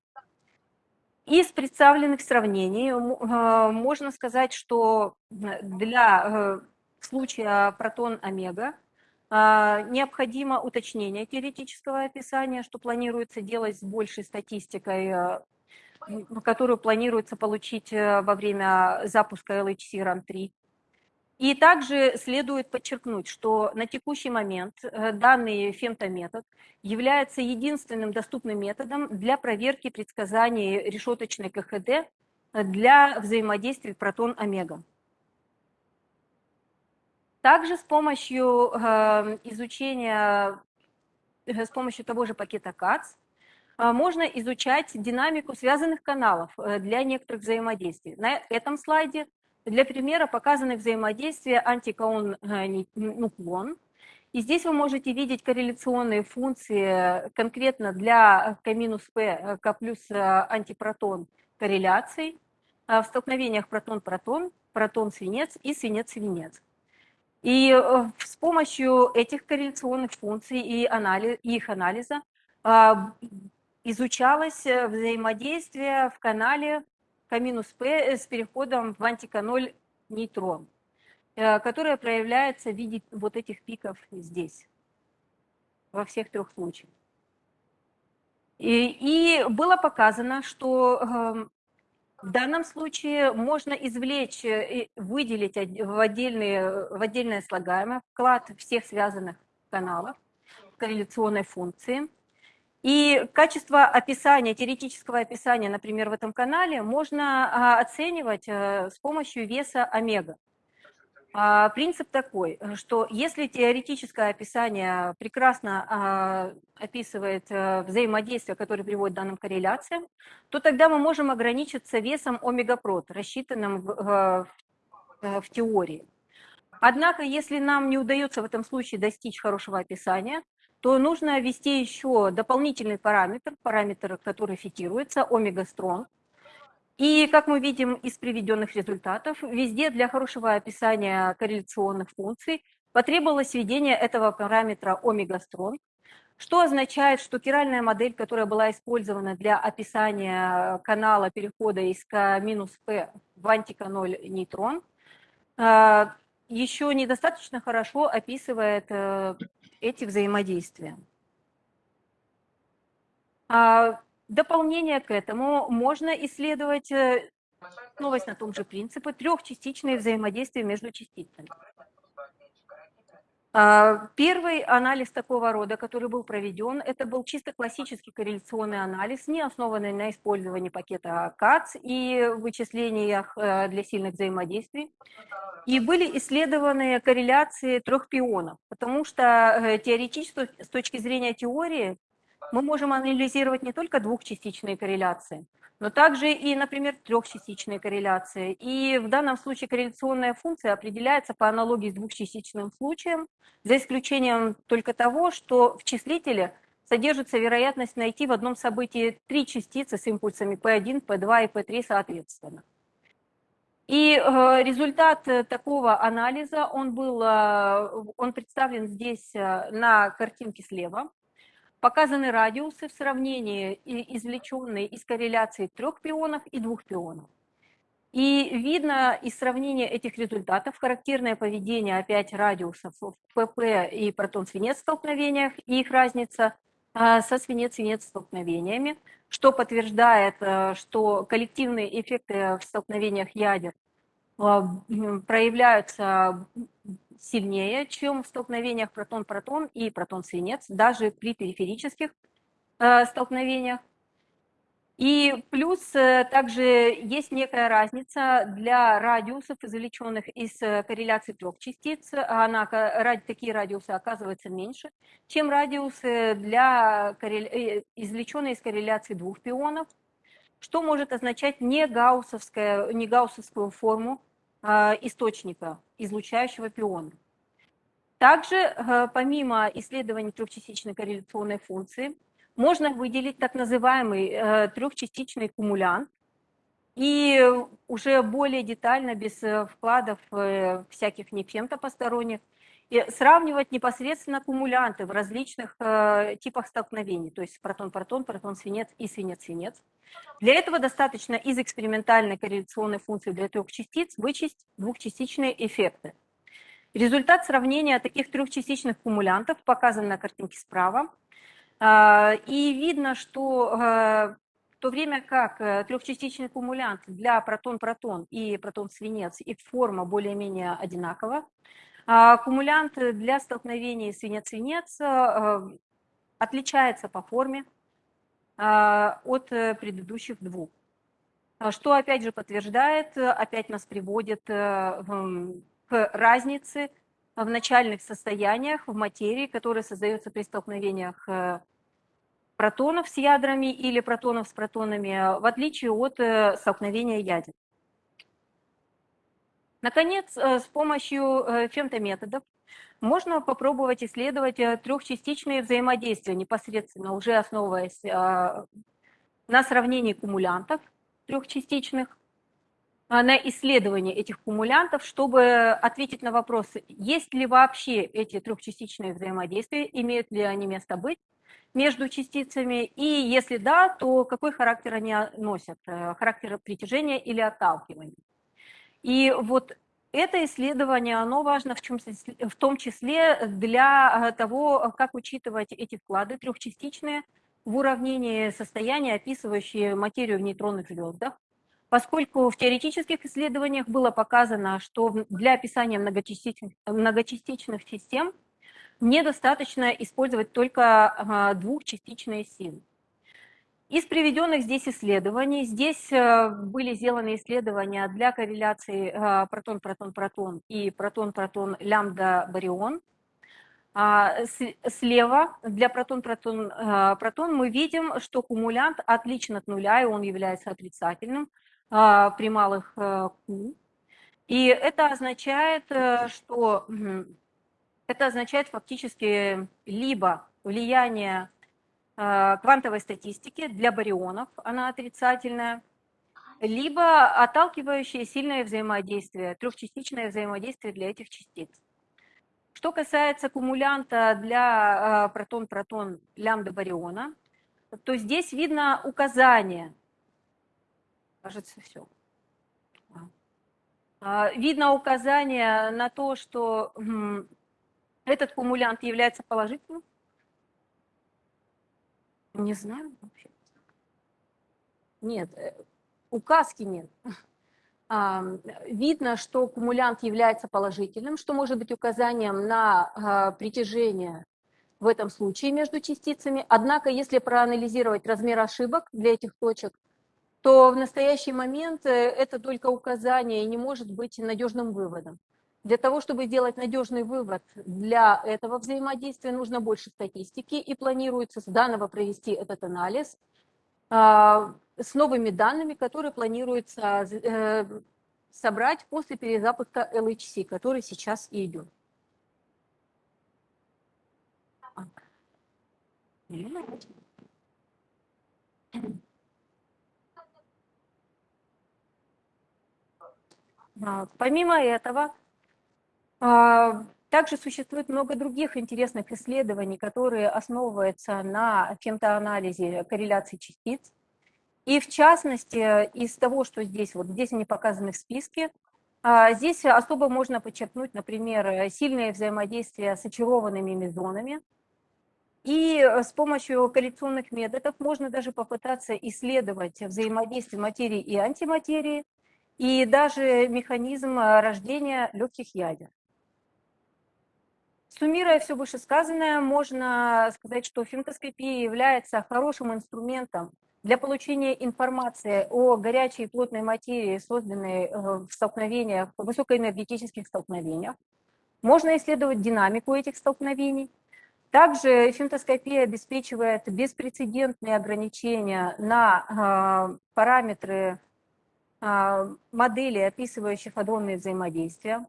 Из представленных сравнений э, можно сказать, что для э, случая протон-омега необходимо уточнение теоретического описания, что планируется делать с большей статистикой, э, которую планируется получить э, во время запуска LHC RAN 3. И также следует подчеркнуть, что на текущий момент э, данный фемтометод является единственным доступным методом для проверки предсказаний решеточной КХД для взаимодействия протон-омега. Также с помощью эм, изучения, э, с помощью того же пакета КАЦ, э, можно изучать динамику связанных каналов э, для некоторых взаимодействий. На этом слайде для примера показаны взаимодействия антикаон-нуклон. И здесь вы можете видеть корреляционные функции конкретно для К минус П, К плюс антипротон корреляций в столкновениях протон-протон, протон-свинец и свинец-свинец. И э, с помощью этих корреляционных функций и анализ, их анализа а, изучалось э, взаимодействие в канале К-П с переходом в анти-К-ноль нейтрон, э, которое проявляется в виде вот этих пиков здесь, во всех трех случаях. И, и было показано, что эм, в данном случае можно извлечь э, выделить в, отдельные, в отдельное слагаемое вклад всех связанных каналов корреляционной функции. И качество описания, теоретического описания, например, в этом канале можно а, оценивать э, с помощью веса омега. А, принцип такой, что если теоретическое описание прекрасно а, описывает э, взаимодействие, которое приводит к данным корреляциям, то тогда мы можем ограничиться весом омегапрот, рассчитанным в, э, в теории. Однако, если нам не удается в этом случае достичь хорошего описания, то нужно ввести еще дополнительный параметр, параметр, который фитируется, омега-стронг. И, как мы видим из приведенных результатов, везде для хорошего описания корреляционных функций потребовалось введение этого параметра омега-стронг, что означает, что киральная модель, которая была использована для описания канала перехода из К минус P в антика-0 нейтрон, э, еще недостаточно хорошо описывает э, эти взаимодействия. Дополнение к этому можно исследовать э, новость на том же принципе трехчастичные взаимодействия между частицами. А, первый анализ такого рода, который был проведен, это был чисто классический корреляционный анализ, не основанный на использовании пакета КАЦ и вычислениях э, для сильных взаимодействий. И были исследованы корреляции трех пионов, потому что э, теоретически, с точки зрения теории, мы можем анализировать не только двухчастичные корреляции, но также и, например, трехчастичные корреляции. И в данном случае корреляционная функция определяется по аналогии с двухчастичным случаем, за исключением только того, что в числителе содержится вероятность найти в одном событии три частицы с импульсами P1, P2 и P3 соответственно. И э, результат такого анализа, он, был, э, он представлен здесь э, на картинке слева. Показаны радиусы в сравнении извлеченные из корреляции трех пионов и двух пионов. И видно из сравнения этих результатов характерное поведение опять радиусов в ПП и протон-свинец столкновениях и их разница а, со свинец-свинец столкновениями, что подтверждает, э, что коллективные эффекты в столкновениях ядер а, проявляются сильнее, чем в столкновениях протон-протон и протон-свинец, даже при периферических э, столкновениях. И плюс э, также есть некая разница для радиусов, извлеченных из э, корреляции трех частиц. Она, такие радиусы оказываются меньше, чем радиусы, для, извлеченные из корреляции двух пионов, что может означать не, гауссовская, не гауссовскую форму источника излучающего пиона. Также, э, помимо исследований трехчастичной корреляционной функции, можно выделить так называемый э, трехчастичный кумулянт и уже более детально, без э, вкладов всяких нефемто посторонних, и сравнивать непосредственно кумулянты в различных типах столкновений, то есть протон-протон, протон-свинец и свинец-свинец. Для этого достаточно из экспериментальной корреляционной функции для трех частиц вычесть двухчастичные эффекты. Результат сравнения таких трехчастичных кумулянтов показан на картинке справа. А, и видно, что а, в то время как э, трехчастичный кумулянт для протон-протон и протон-свинец, их форма более-менее одинакова, а кумулянт для столкновений свинец-свинец э, отличается по форме, а, от э, предыдущих двух. А что опять же подтверждает, э, опять нас приводит э, к разнице в начальных состояниях в материи, которые создаются при столкновениях протонов с ядрами или протонов с протонами, в отличие от столкновения ядер. Наконец, с помощью фемтометодов можно попробовать исследовать э, трехчастичные взаимодействия, непосредственно уже основываясь на сравнении кумулянтов трехчастичных, на исследование этих кумулянтов, чтобы ответить на вопрос, есть ли вообще эти трехчастичные взаимодействия, имеют ли они место быть между частицами, и если да, то какой характер они носят, э, характер притяжения или отталкивания. И вот это исследование, оно важно в, чем, в том числе для э, того, как учитывать эти вклады трехчастичные в уравнении состояния, описывающие материю в нейтронных звездах, поскольку в теоретических исследованиях было показано, что для описания многочастичных, многочастичных систем недостаточно использовать только двухчастичные силы. Из приведенных здесь исследований, здесь э, были сделаны исследования для корреляции э, протон-протон-протон и протон-протон-лямбда-барион. А, слева для протон-протон-протон э, мы видим, что кумулянт отличен от нуля, и он является отрицательным при малых Q. И это означает, что Это означает фактически либо влияние э, квантовой статистики для барионов, она отрицательная, либо отталкивающее сильное взаимодействие, трехчастичное взаимодействие для этих частиц. Что касается кумулянта для э, протон-протон лямбда бариона, то здесь видно указание. Кажется, все. А, видно указание на то, что этот кумулянт является положительным. Не знаю вообще. Нет, э, указки нет. Видно, что кумулянт является положительным, что может быть указанием на а, притяжение в этом случае между частицами. Однако, если проанализировать размер ошибок для этих точек, то в настоящий момент э, это только указание и не может быть надежным выводом. Для того, чтобы сделать надежный вывод для этого взаимодействия, нужно больше статистики, и планируется с данного провести этот анализ а, с новыми данными, которые планируется э, собрать после перезапуска LHC, который сейчас и идет. А, помимо этого, также существует много других интересных исследований, которые основываются на фемтоанализе корреляции частиц. И в частности, из того, что здесь, вот здесь они показаны в списке, а, здесь особо можно подчеркнуть, например, сильное взаимодействие с очарованными мезонами. И с помощью корреляционных методов можно даже попытаться исследовать взаимодействие материи и антиматерии, и даже механизм рождения легких ядер. Суммируя все вышесказанное, можно сказать, что фемтоскопия является хорошим инструментом для получения информации о горячей и плотной материи, созданной э, в столкновениях, в высокоэнергетических столкновениях. Можно исследовать динамику этих столкновений. Также фемтоскопия обеспечивает беспрецедентные ограничения на э, параметры э, модели, описывающих адронные взаимодействия.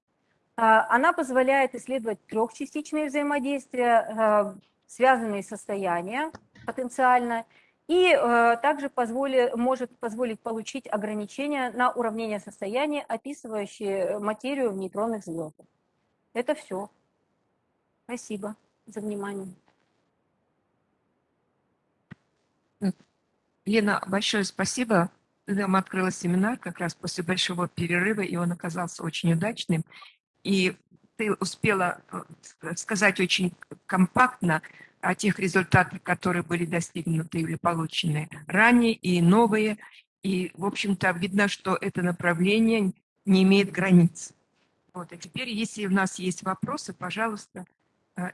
А, она позволяет исследовать трехчастичные взаимодействия, а, связанные состояния потенциально, и а, также позволит, может позволить получить ограничения на уравнение состояния, описывающие материю в нейтронных звездах. Это все. Спасибо за внимание. Лена, большое спасибо. Нам открыла семинар как раз после большого перерыва, и он оказался очень удачным. И ты успела э, сказать очень компактно о тех результатах, которые были достигнуты или получены ранее, и новые. И, в общем-то, видно, что это направление не имеет границ. Вот. А теперь, если у нас есть вопросы, пожалуйста, э,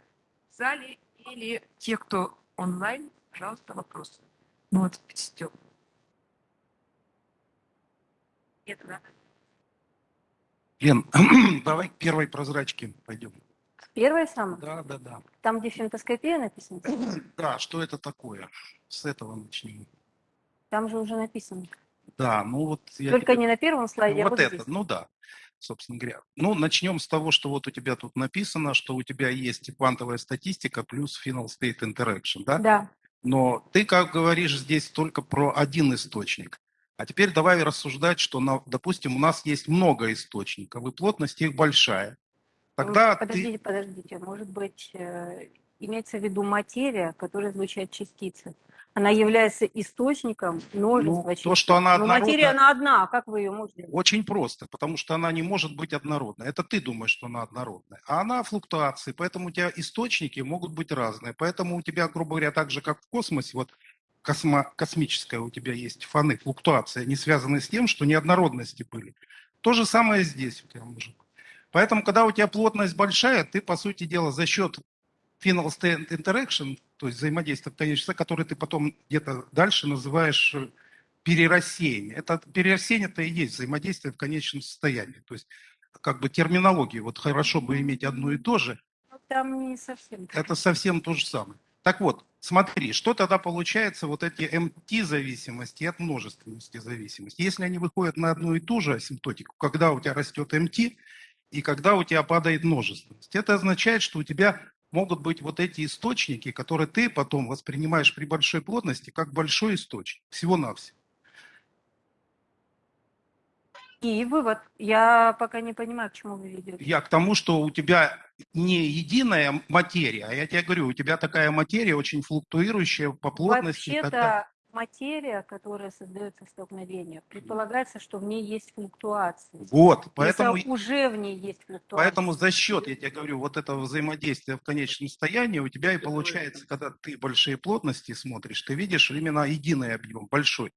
в зале или те, кто онлайн, пожалуйста, вопросы. Ну вот, Степ. Это, да? Лен, давай к первой прозрачке пойдем. Первая самая? Да, да, да. Там, где фемтоскопия написано? Да, что это такое? С этого начнем. Там же уже написано. Да, ну вот... Я Только тебе... не на первом слайде, а Вот а вот это, здесь. ну да, собственно говоря. Ну, начнем с того, что вот у тебя тут написано, что у тебя есть квантовая статистика плюс final state interaction, да? Да. Но ты, как говоришь, здесь только про один источник. А теперь давай рассуждать, что, допустим, у нас есть много источников, и плотность их большая. Тогда подождите, ты... подождите, может быть, э, имеется в виду материя, которая излучает частицы. Она является источником множества ну, частиц. То, что она однородна... Но материя, она одна, а как вы ее можете? Очень просто, потому что она не может быть однородной. Это ты думаешь, что она однородная. А она флуктуации, поэтому у тебя источники могут быть разные. Поэтому у тебя, грубо говоря, так же, как в космосе, вот космо, космическая у тебя есть фаны, флуктуации, они связаны с тем, что неоднородности были. То же самое здесь у тебя может. Поэтому, когда у тебя плотность большая, ты, по сути дела, за счет final state interaction, то есть взаимодействия конечного, который ты потом где-то дальше называешь э, перерассеяние. Это перерассеяние это и есть взаимодействие в конечном состоянии. То есть как бы терминологии, вот хорошо бы иметь одно и то же. Там не совсем. Это совсем то же самое. Так вот, смотри, что тогда получается вот эти МТ-зависимости от множественности зависимости? Если они выходят на одну и ту же асимптотику, когда у тебя растет МТ, и когда у тебя падает множественность. Это означает, что у тебя могут быть вот эти источники, которые ты потом воспринимаешь при большой плотности как большой источник, всего-навсего. И вывод. Я пока не понимаю, к чему вы ведете. Я к тому, что у тебя не единая материя, а я тебе говорю, у тебя такая материя очень флуктуирующая по плотности. Вообще-то материя, которая создается в столкновениях, предполагается, что в ней есть флуктуации. Вот, поэтому, Если уже в ней есть флуктуации. поэтому за счет, я тебе говорю, вот этого взаимодействия в конечном состоянии у тебя и получается, когда ты большие плотности смотришь, ты видишь именно единый объем, большой,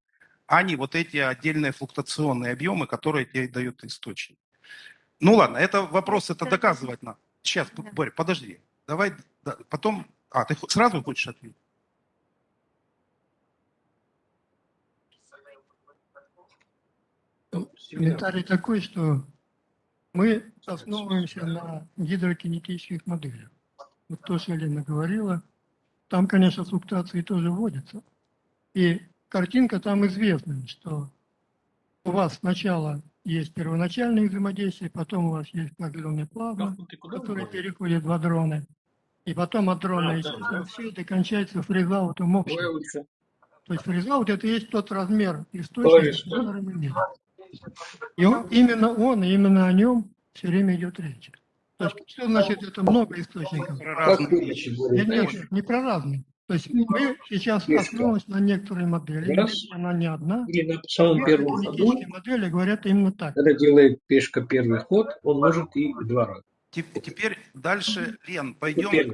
а не вот эти отдельные флуктуационные объемы, которые тебе дают источник. Ну ладно, это вопрос, это доказывать надо. Сейчас, Да. Борь, подожди. Давай да, потом... А, ты сразу хочешь ответить? Ну, Комментарий такой, что мы основываемся на гидрокинетических моделях. Вот то, что Елена говорила, там, конечно, флуктуации тоже вводятся. И картинка там известна, что у вас сначала есть первоначальные взаимодействия, потом у вас есть программные плавно, которые переходят в адроны, и потом адроны исчезают. Все это кончается фризаутом общим. То есть фризаут это и есть тот размер источника, который мы видим. И он, именно он, и именно о нем все время идет речь. То есть, что значит это много источников? Про разные нет, нет, не про разные. То есть мы сейчас основываемся на некоторой модели, Раз. она не одна. Или на самом первом ходу, модели говорят именно так. когда делает пешка первый ход, он может и два раза. Теп- Теперь дальше, Лен, Это пойдем.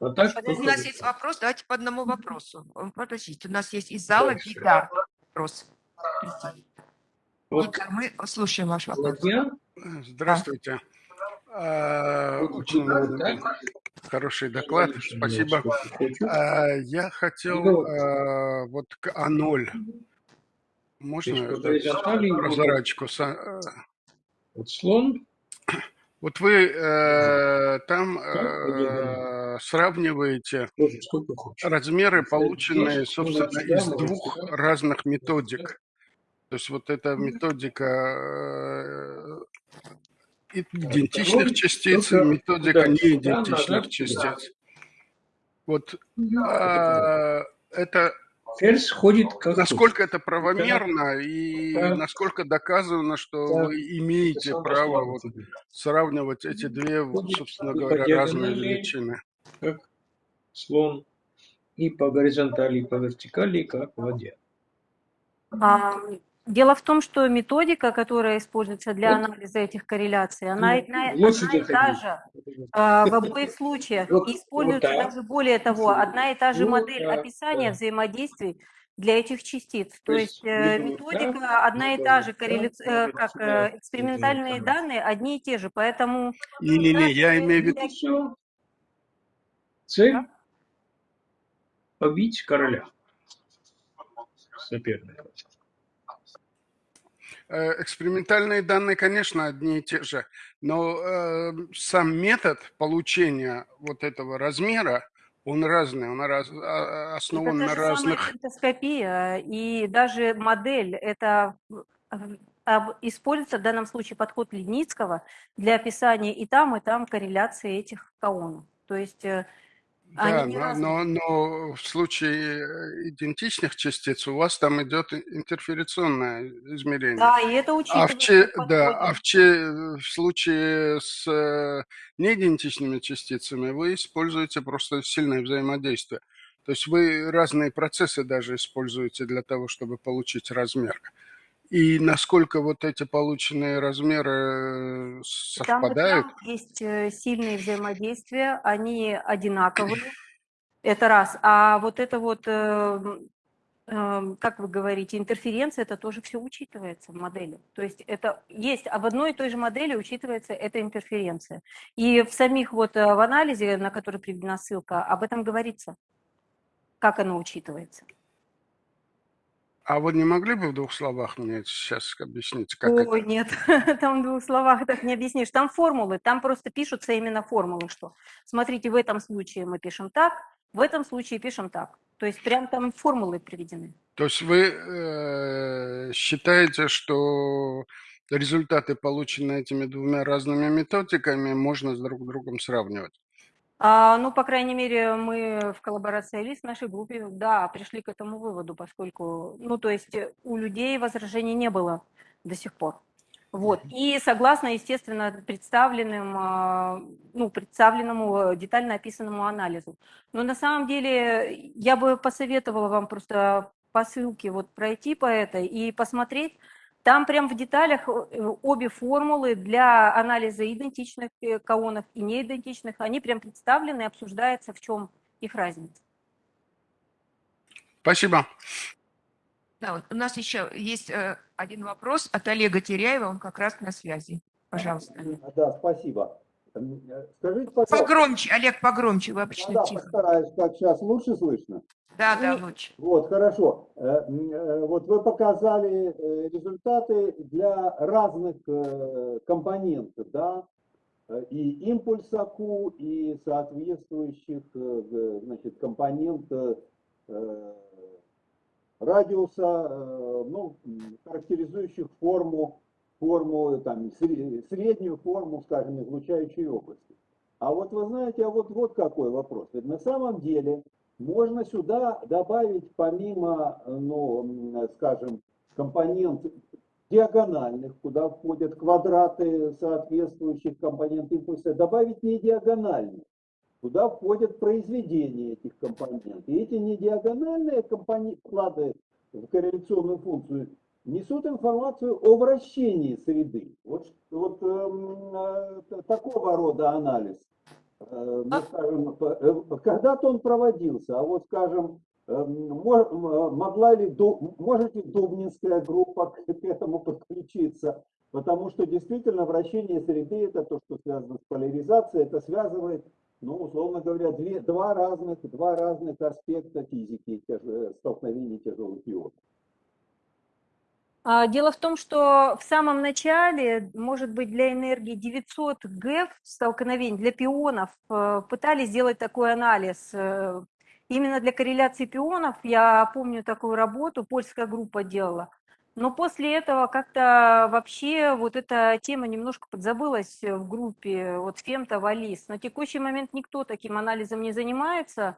А так, У нас есть вопрос, давайте по одному вопросу. Подождите, у нас есть из зала Гидар вопрос. вот Гидар, мы слушаем ваш вопрос. Здравствуйте. А, вот Очень хороший доклад, спасибо. А, Я хотел Ну, а, вот к А0. Можно прозрачку? А, Вот слон, Вот вы э, там э, сравниваете размеры, полученные, Ну, собственно, из двух разных методик. То есть вот эта методика э, идентичных Второй частиц и только методика сюда, неидентичных назад, частиц. Вот Это а, это Ферзь ходит как насколько это правомерно и Да. насколько доказано, что Да. вы имеете хочешь. право вот сравнивать эти две, вот, собственно и говоря, разные величины. как слон, и по горизонтали, и по вертикали, как ладья. А, Дело в том, что методика, которая используется для анализа этих корреляций, она, одна, и та же в обоих случаях. Вот- используется вот даже более того, одна и та же модель описания взаимодействий для этих частиц. То есть э, методика одна и та же, либо э, как э, экспериментальные данные одни и те же. Поэтому Не-не-не, я имею в виду. Цель – побить короля соперника. Э, экспериментальные данные, конечно, одни и те же, но э, сам метод получения вот этого размера, он разный, он раз- а- основан это на разных... фентоскопия, и даже модель, это э, используется в данном случае подход Ледницкого для описания и там, и там корреляции этих каонов. То есть э, Да, они но, но, но в случае идентичных частиц у вас там идет интерферационное измерение. Да, и это А учитывается в, че, да, а в, че, в случае с э, неидентичными частицами вы используете просто сильное взаимодействие. То есть вы разные процессы даже используете для того, чтобы получить размер. И насколько вот эти полученные размеры э, И Там, совпадают, там есть э, сильные взаимодействия, они одинаковые, это раз. А вот это вот, э, э, как вы говорите, интерференция, это тоже все учитывается в модели. То есть это есть, а в одной и той же модели учитывается эта интерференция. И в самих вот э, в анализе, на который приведена ссылка, об этом говорится, как оно учитывается. А вы не могли бы в двух словах мне сейчас объяснить, как Ой, это? нет, там в двух словах так не объяснишь. Там формулы, там просто пишутся именно формулы, что смотрите, в этом случае мы пишем так, в этом случае пишем так. То есть прям там формулы приведены. То есть вы э, считаете, что результаты, полученные этими двумя разными методиками, можно с друг другом сравнивать. А, ну, по крайней мере, мы в коллаборации в нашей группе, да, пришли к этому выводу, поскольку, ну, то есть э, у людей возражений не было до сих пор. Вот. И согласно, естественно, представленным, а, ну, представленному детально описанному анализу. Но на самом деле я бы посоветовала вам просто по ссылке вот пройти по этой и посмотреть, там прям в деталях э, обе формулы для анализа идентичных э, каонов и неидентичных, они прям представлены и обсуждается, в чем их разница. Спасибо. Да, вот у нас еще есть э, один вопрос от Олега Теряева, он как раз на связи. Пожалуйста. Да, спасибо. Скажите, пожалуйста. Погромче, Олег, погромче, вы обычно Да, тихо. постараюсь, как сейчас лучше слышно. Да, да, лучше. Вот, хорошо. Э, э, Вот вы показали э, результаты для разных компонентов, да, и импульса Q, и соответствующих, значит, компонент радиуса, ну, характеризующих форму, форму, там, сре- среднюю форму, скажем, излучающей области. А вот вы знаете, а вот, вот какой вопрос. Ведь на самом деле можно сюда добавить помимо, ну, скажем, компонент диагональных, куда входят квадраты соответствующих компонент импульса, добавить не диагональные, куда входят произведения этих компонентов. И эти недиагональные компоненты, вклады в корреляционную функцию несут информацию о вращении среды. Вот, вот эм, э, такого рода анализ. Э, ну, скажем, э, когда-то он проводился, а вот, скажем, эм, м- могла ли, может ли Дубнинская группа к этому подключиться? Потому что действительно вращение среды, это то, что связано с поляризацией, это связывает, ну, условно говоря, две, два, разных, два разных аспекта физики тяж- столкновения тяжелых ионов. А, Дело в том, что в самом начале, может быть, для энергии 900 ГЭФ столкновений, для пионов, э, пытались сделать такой анализ. Э, Именно для корреляции пионов, я помню такую работу, польская группа делала. Но после этого как-то вообще вот эта тема немножко подзабылась в группе, вот Фемта, Валис. На текущий момент никто таким анализом не занимается.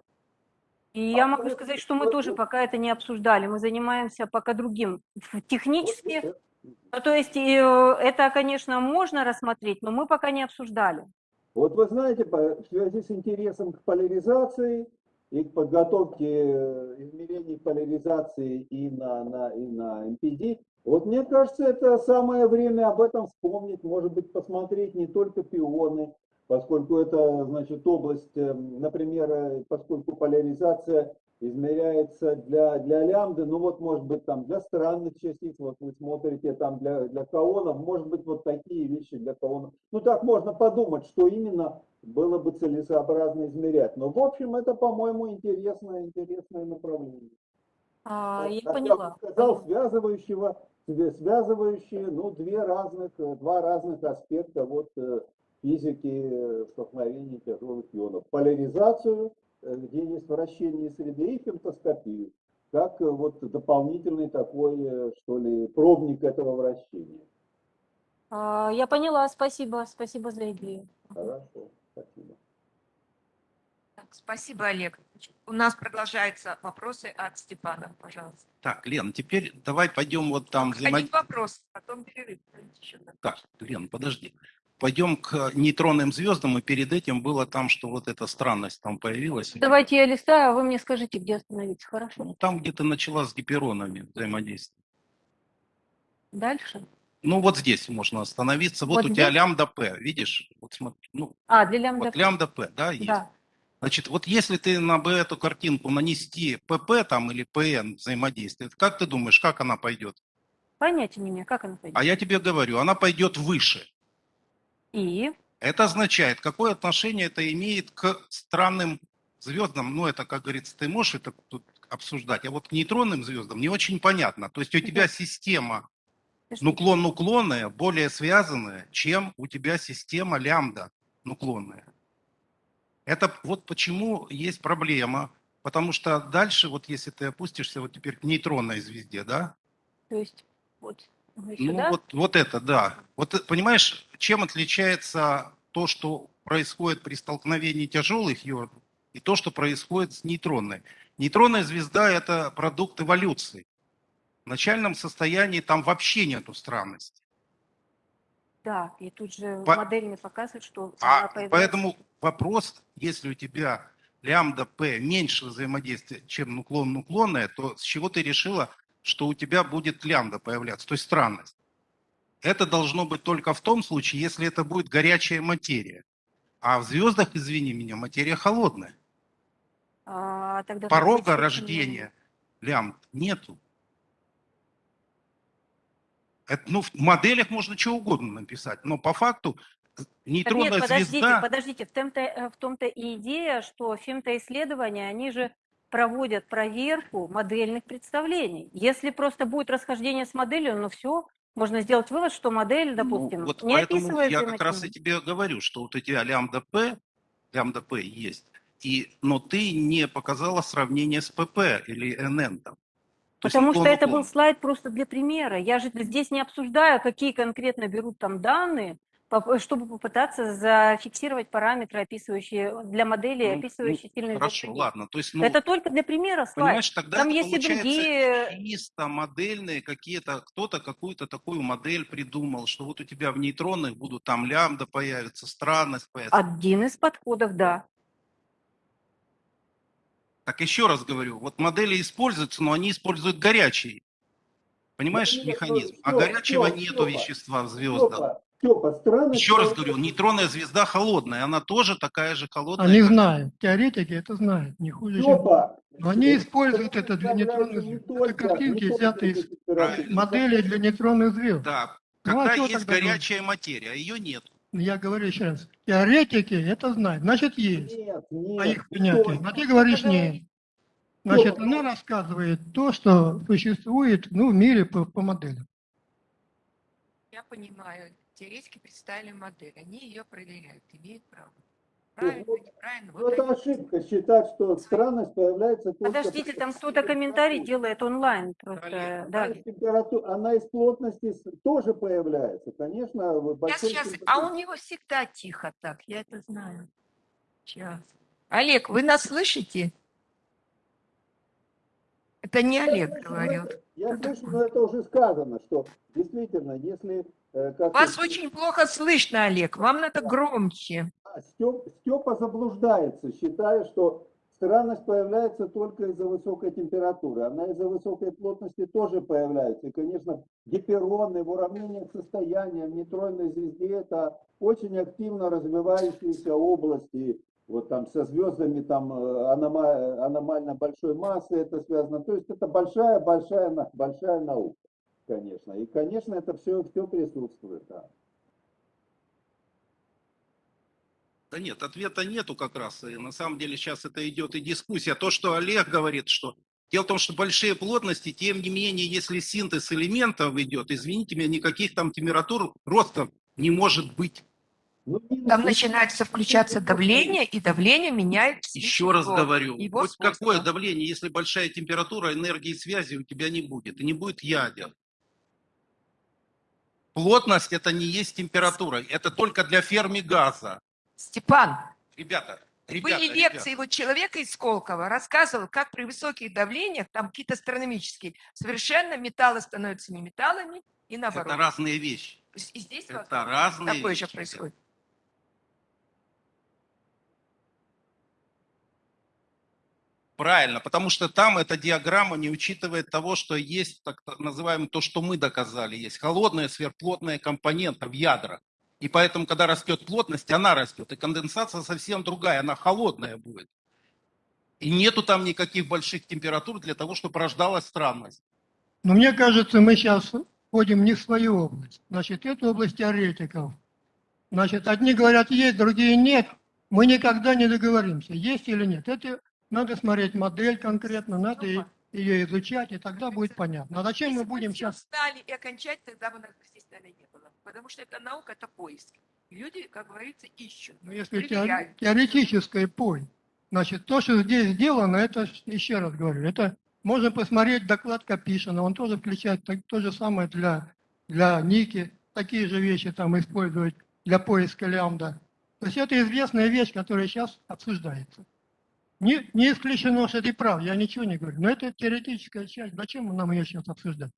И я могу сказать, что мы тоже пока это не обсуждали. Мы занимаемся пока другим. Технически, ну, то есть э, это, конечно, можно рассмотреть, но мы пока не обсуждали. Вот вы знаете, в связи с интересом к поляризации и к подготовке э, измерений поляризации и на, на, и на MPD, вот мне кажется, это самое время об этом вспомнить, может быть, посмотреть не только пионы, поскольку это, значит, область, э, например, э, поскольку поляризация измеряется для, для лямбды, ну вот, может быть, там для странных частиц, вот вы смотрите там для, для каонов, может быть, вот такие вещи для каонов. Ну так можно подумать, что именно было бы целесообразно измерять. Но, в общем, это, по-моему, интересное, интересное направление. А, я Как поняла. бы сказал, связывающего, свя- связывающие, ну, две разных, э, два разных аспекта вот э, физики э, столкновения тяжелых ионов. Поляризацию, э, где есть вращение среды, и фемтоскопию, как э, вот дополнительный такой, что ли, пробник этого вращения. А, Я поняла, спасибо, спасибо за идею. Хорошо, спасибо. Так, спасибо, Олег. У нас продолжаются вопросы от Степана, пожалуйста. Так, Лен, теперь давай пойдем вот там Один взаимодействовать. вопрос, потом перерыв. Так, Лен, подожди. Пойдем к нейтронным звездам, и перед этим было там, что вот эта странность там появилась. Давайте я листаю, а вы мне скажите, где остановиться, хорошо? Ну, там, где ты начала с гиперонами взаимодействовать. Дальше? Ну, вот здесь можно остановиться. Вот, Вот у тебя здесь? лямбда П, видишь? Вот смотри, ну, А, для лямбда. вот лямбда П, да, есть. Да. Значит, вот если ты на Б эту картинку нанести ПП там или ПН взаимодействие, как ты думаешь, как она пойдет? Понятия не имею, как она пойдет. А я тебе говорю, она пойдет выше. И? Это означает, какое отношение это имеет к странным звездам. Ну, это, как говорится, ты можешь это тут обсуждать. А вот к нейтронным звездам не очень понятно. То есть у тебя система нуклон-нуклонная более связанная, чем у тебя система лямбда нуклонная. Это вот почему есть проблема. Потому что дальше, вот если ты опустишься вот теперь к нейтронной звезде, да, То есть, вот. Еще, Ну, да? вот, вот это, да. Вот э, понимаешь, чем отличается то, что происходит при столкновении тяжелых йодов, и то, что происходит с нейтронной. Нейтронная звезда – это продукт эволюции. В начальном состоянии там вообще нету странности. Да, и тут же По- модель мне показывает, что А появляется. поэтому вопрос, если у тебя лямбда P меньше взаимодействия, чем уклон-уклонное, то с чего ты решила, что у тебя будет лямбда появляться, то есть странность? Это должно быть только в том случае, если это будет горячая материя. А в звездах, извини меня, материя холодная. А, тогда Порога рождения лямбд нету. Это, ну, в моделях можно что угодно написать, но по факту Так нейтронная нет, подождите, звезда... подождите, в том-то, э, в том-то и идея, что фемтоисследования, они же проводят проверку модельных представлений. Если просто будет расхождение с моделью, ну все, можно сделать вывод, что модель, допустим, Ну, вот не поэтому я как раз и тебе говорю, что вот у тебя лямбда П, лямбда П есть, и, но ты не показала сравнение с ПП или НН там. То есть Потому что это был слайд просто для примера. Я же здесь не обсуждаю, какие конкретно берут там данные, чтобы попытаться зафиксировать параметры, описывающие для моделей, Ну, описывающие сильные Хорошо, изменения. ладно. То есть, ну, Это только для примера слайд. понимаешь, тогда Там есть и другие- чисто модельные какие-то, кто-то какую-то такую модель придумал, что вот у тебя в нейтронных будут там лямбда появится, странность появится. Один из подходов, да. Так еще раз говорю, вот модели используются, но они используют горячий. Понимаешь Нет, механизм? ну, А горячего Стёп, нету вещества в звездах. Степа, странность... Еще раз говорю, нейтронная звезда холодная, она тоже такая же холодная. Они как- знают, теоретики это знают, не хуже, чем... Степа, Но они используют это для нейтронных не звезд. Это картинки взяты из температуре. Модели для нейтронных звезд. Да, Ну, а когда есть тогда горячая материя, а ее нет. Я говорю еще раз, теоретики это знают, значит есть. Нет, нет. по их точно. А ты говоришь нет. Значит, она рассказывает то, что существует ну, в мире по, по моделям. Я понимаю, теоретики представили модель, они ее проверяют, имеют право. Правильно, вот- неправильно. Ну, Вот это ошибка считать, что странность появляется только... Подождите, там кто-то комментарий делает онлайн. Просто, да. из температу- Она из плотности тоже появляется. Конечно, в Я сейчас, а у него всегда тихо так, я это знаю. Сейчас. Олег, вы нас слышите? Это не Олег говорил. Я слышу, но это уже сказано, что действительно, если... э, как Вас ты- очень плохо слышно, Олег. Вам надо громче. А, Степ- Степа заблуждается, считая, что странность появляется только из-за высокой температуры. Она из-за высокой плотности тоже появляется. И, конечно, гипероны в уравнениях состояния в нейтронной звезде – это очень активно развивающиеся области. Вот там со звездами там э, анома- аномально большой массы это связано. То есть это большая-большая большая наука, конечно. И, конечно, это все, все присутствует. Да. Да нет, ответа нету как раз. И на самом деле сейчас это идет и дискуссия. То, что Олег говорит, что дело в том, что большие плотности, тем не менее, если синтез элементов идет, извините меня, никаких там температур роста не может быть. Ну, Там на- начинается включаться давление, и давление меняет Еще раз говорю, его хоть какое давление, если большая температура, энергии связи у тебя не будет, и не будет ядер. Плотность это не есть температура, это только для ферми газа. Степан, Ребята, ребята, были ребята. лекции вот человека из Сколково, рассказывал, как при высоких давлениях, там какие-то астрономические, совершенно металлы становятся не металлами, и наоборот. Это разные вещи. И здесь Это вот разные такое вещи. же происходит. Правильно, потому что там эта диаграмма не учитывает того, что есть так называемое то, что мы доказали, есть холодная сверхплотная компонента в ядрах. И поэтому, когда растет плотность, она растет. И конденсация совсем другая, она холодная будет. И нету там никаких больших температур для того, чтобы рождалась странность. Но мне кажется, мы сейчас входим не в свою область. Значит, это область теоретиков. Значит, одни говорят есть, другие нет. Мы никогда не договоримся, есть или нет. Это надо смотреть модель конкретно, надо и- ее изучать, и тогда будет понятно. А зачем мы будем сейчас... встали и окончать, тогда бы нас здесь наверное, не было. Потому что это наука, это поиск. Люди, как говорится, ищут. Ну, если проверяют. теоретическое пой, значит, то, что здесь сделано, это, еще раз говорю, это можно посмотреть доклад Капишина, он тоже включает так- то же самое для для Ники, такие же вещи там использовать для поиска лямбда. То есть это известная вещь, которая сейчас обсуждается. Не, не исключено, что ты прав, я ничего не говорю. Но это теоретическая часть. Зачем нам ее сейчас обсуждать?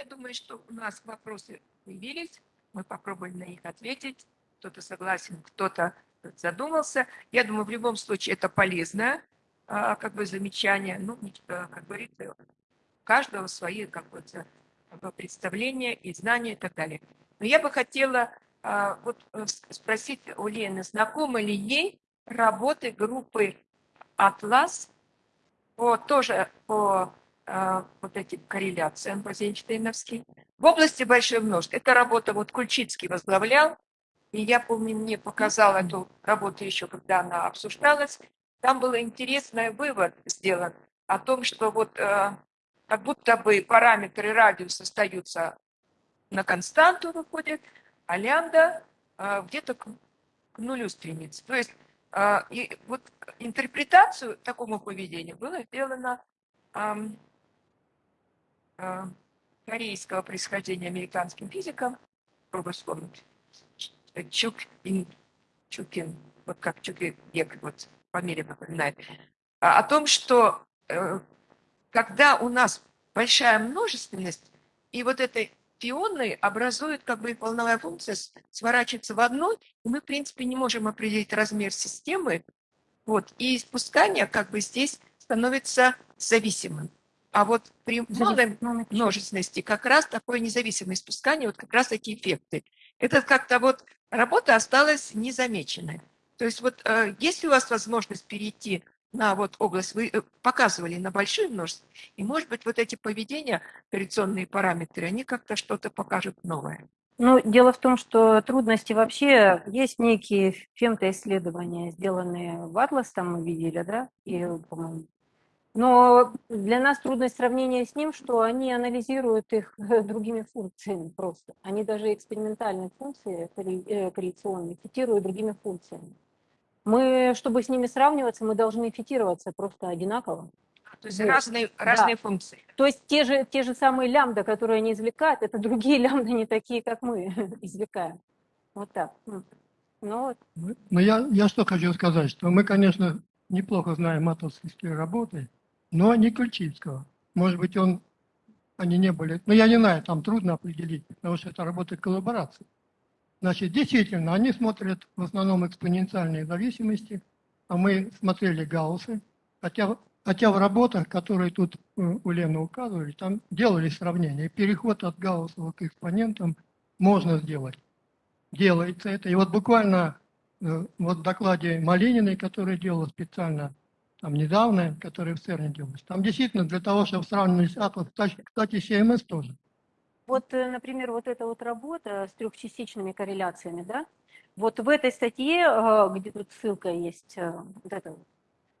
Я думаю, что у нас вопросы появились, мы попробуем на них ответить. Кто-то согласен, кто-то задумался. Я думаю, в любом случае это полезное а, как бы замечание. Ну, э, как говорится, у каждого свои какое-то представления и знания и так далее. Но я бы хотела а, вот э, спросить у Лены, знакомы ли ей работы группы «Атлас» по, тоже по а, вот этим корреляциям Розенштейновским. В области большой множеств. Эта работа вот Кульчицкий возглавлял, и я помню, мне показал эту работу еще, когда она обсуждалась. Там был интересный вывод сделан о том, что вот э, как будто бы параметры радиуса остаются на константу выходят, а лямбда э, где-то к, к нулю стремится. То есть э, и вот интерпретацию такому поведению было сделано э, корейского происхождения американским физиком, пробую вспомнить, Чук Ин Чукин, вот как Чукин, вот фамилия напоминает, а, о том, что э, когда у нас большая множественность, и вот этой пионы образуют как бы волновая функция, сворачивается в одну, и мы, в принципе, не можем определить размер системы, вот, и испускание как бы здесь становится зависимым. А вот при малой множественности как раз такое независимое испускание, вот как раз такие эффекты. Это как-то вот работа осталась незамеченной. То есть вот э, есть ли у вас возможность перейти на вот область, вы э, показывали на большую множество, и может быть вот эти поведения, корреляционные параметры, они как-то что-то покажут новое. Ну, дело в том, что трудности вообще, есть некие фемтоисследования, сделанные в Атлас, там мы видели, да, и, по-моему, но для нас трудность сравнения с ним, что они анализируют их другими функциями просто. Они даже экспериментальные функции э, корреляционные фитируют другими функциями. Мы, чтобы с ними сравниваться, мы должны фитироваться просто одинаково. То есть вот. разные, разные да. функции. То есть те же, те же самые лямбда, которые они извлекают, это другие лямбда, не такие, как мы извлекаем. Вот так. Ну, вот. Но я, я что хочу сказать, что мы, конечно, неплохо знаем матовские работы, но не Ключицкого. Может быть, он, они не были, но я не знаю, там трудно определить, потому что это работа коллаборации. Значит, действительно, они смотрят в основном экспоненциальные зависимости, а мы смотрели Гауссы, хотя, хотя в работах, которые тут э, у Лены указывали, там делали сравнение. Переход от Гауссова к экспонентам можно сделать. Делается это. И вот буквально э, вот в докладе Малининой, который делал специально там недавно, который в ЦЕРНе делалось, там действительно для того, чтобы сравнивать атом, кстати, CMS тоже. Вот, э, например, вот эта вот работа с трехчастичными корреляциями, да, вот в этой статье, э, где тут ссылка есть, э, вот это,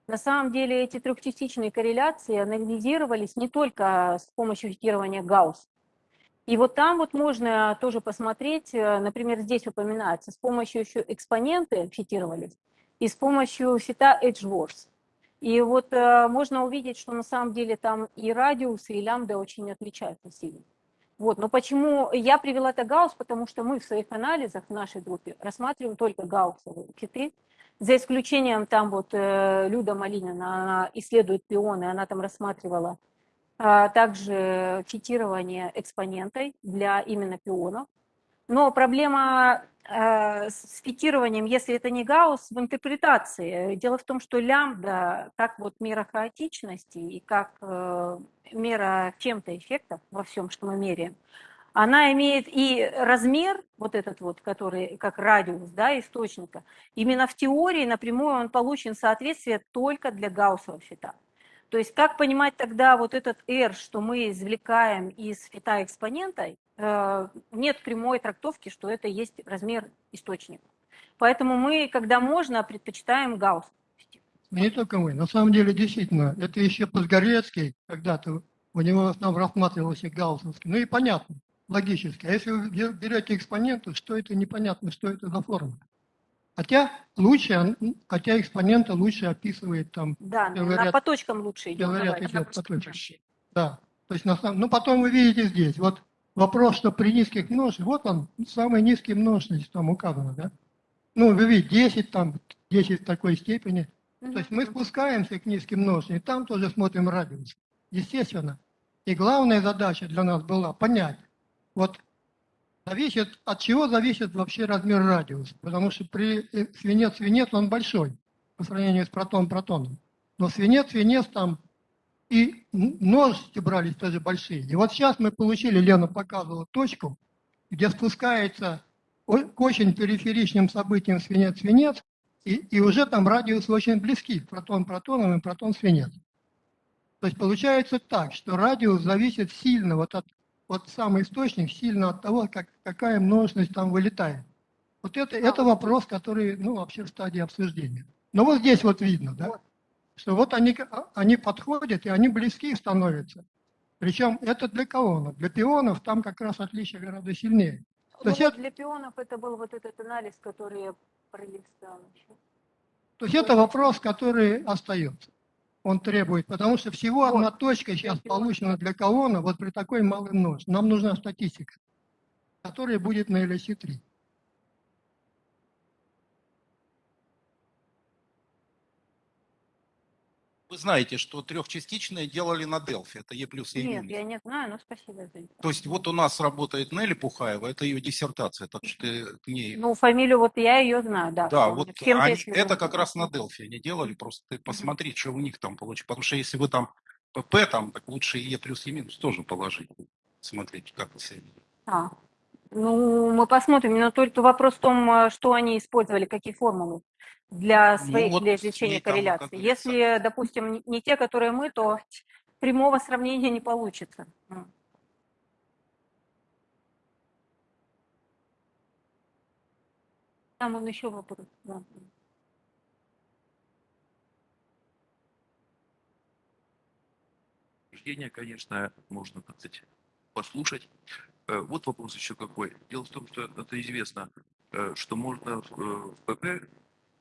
на самом деле эти трехчастичные корреляции анализировались не только с помощью фитирования Гаусс. И вот там вот можно тоже посмотреть, например, здесь упоминается, с помощью еще экспоненты фитировались и с помощью фита Edgeworth. И вот можно увидеть, что на самом деле там и радиус, и лямбда очень отличаются сильно. Вот. Но почему я привела это Гаусс? Потому что мы в своих анализах в нашей группе рассматриваем только гауссовые киты, за исключением там вот э, Люда Малинина, она исследует пионы, она там рассматривала а, также фитирование экспонентой для именно пионов. Но проблема э, с фитированием, если это не Гаусс, в интерпретации. Дело в том, что лямбда, как вот мера хаотичности и как э, мера чем-то эффектов во всем, что мы меряем, она имеет и размер, вот этот вот, который как радиус да, источника, именно в теории напрямую он получен соответствие только для гауссового фита. То есть как понимать тогда вот этот R, что мы извлекаем из фита экспонента, нет прямой трактовки, что это есть размер источника. Поэтому мы, когда можно, предпочитаем гаусс. Не только мы. На самом деле, действительно, это еще Подгорецкий когда-то, у него там рассматривался гауссовский. Ну и понятно, логически. А если вы берете экспоненты, что это непонятно, что это за форма? Хотя лучше, хотя экспонента лучше описывает там. Да, на, ряд, по точкам лучше идет. Ряд идет по точкам. Да. То есть, на самом, ну потом вы видите здесь, вот вопрос, что при низких множествах, вот он, самый низкий множественность там указано, да? Ну, вы видите, 10 там, 10 в такой степени. То есть мы спускаемся к низким множествам, и там тоже смотрим радиус. Естественно. И главная задача для нас была понять, вот зависит, от чего зависит вообще размер радиуса. Потому что при э, свинец-свинец он большой по сравнению с протон-протоном. Но свинец-свинец там и множности брались тоже большие. И вот сейчас мы получили, Лена показывала точку, где спускается к очень периферичным событиям свинец-свинец, и, и уже там радиусы очень близки, протон-протоном и протон-свинец. То есть получается так, что радиус зависит сильно вот от вот самый источник сильно от того, как, какая множественность там вылетает. Вот это, это вопрос, который, ну, вообще в стадии обсуждения. Но вот здесь вот видно, да, что вот они, они подходят, и они близки становятся. Причем это для кого? Для пионов там как раз отличие гораздо сильнее. То ну, есть вот это... Для пионов это был вот этот анализ, который я пролистал. То есть это вопрос, который остается он требует, потому что всего вот. одна точка сейчас получена для колонны вот при такой малой множестве. Нам нужна статистика, которая будет на LSC3. Вы знаете, что трехчастичные делали на Delphi, это Е плюс Е Нет, я не знаю, но спасибо за То есть вот у нас работает Нелли Пухаева, это ее диссертация, так что ты к ней... Ну, фамилию вот я ее знаю, да. Да, вот они, это как раз на Delphi они делали, просто ты посмотри, что у них там получится. Потому что если вы там ПП, там, так лучше Е плюс Е минус тоже положить. Смотрите, как вы себя А, ну, мы посмотрим, но только вопрос в том, э, что они использовали, какие формулы для своих, ну, вот для извлечения корреляции. Если, допустим, не те, которые мы, то прямого сравнения не получится. Там он еще вопрос. Рождение, конечно, можно, так сказать, послушать. Э, вот вопрос еще какой. Дело в том, что это известно, э, что можно в ПП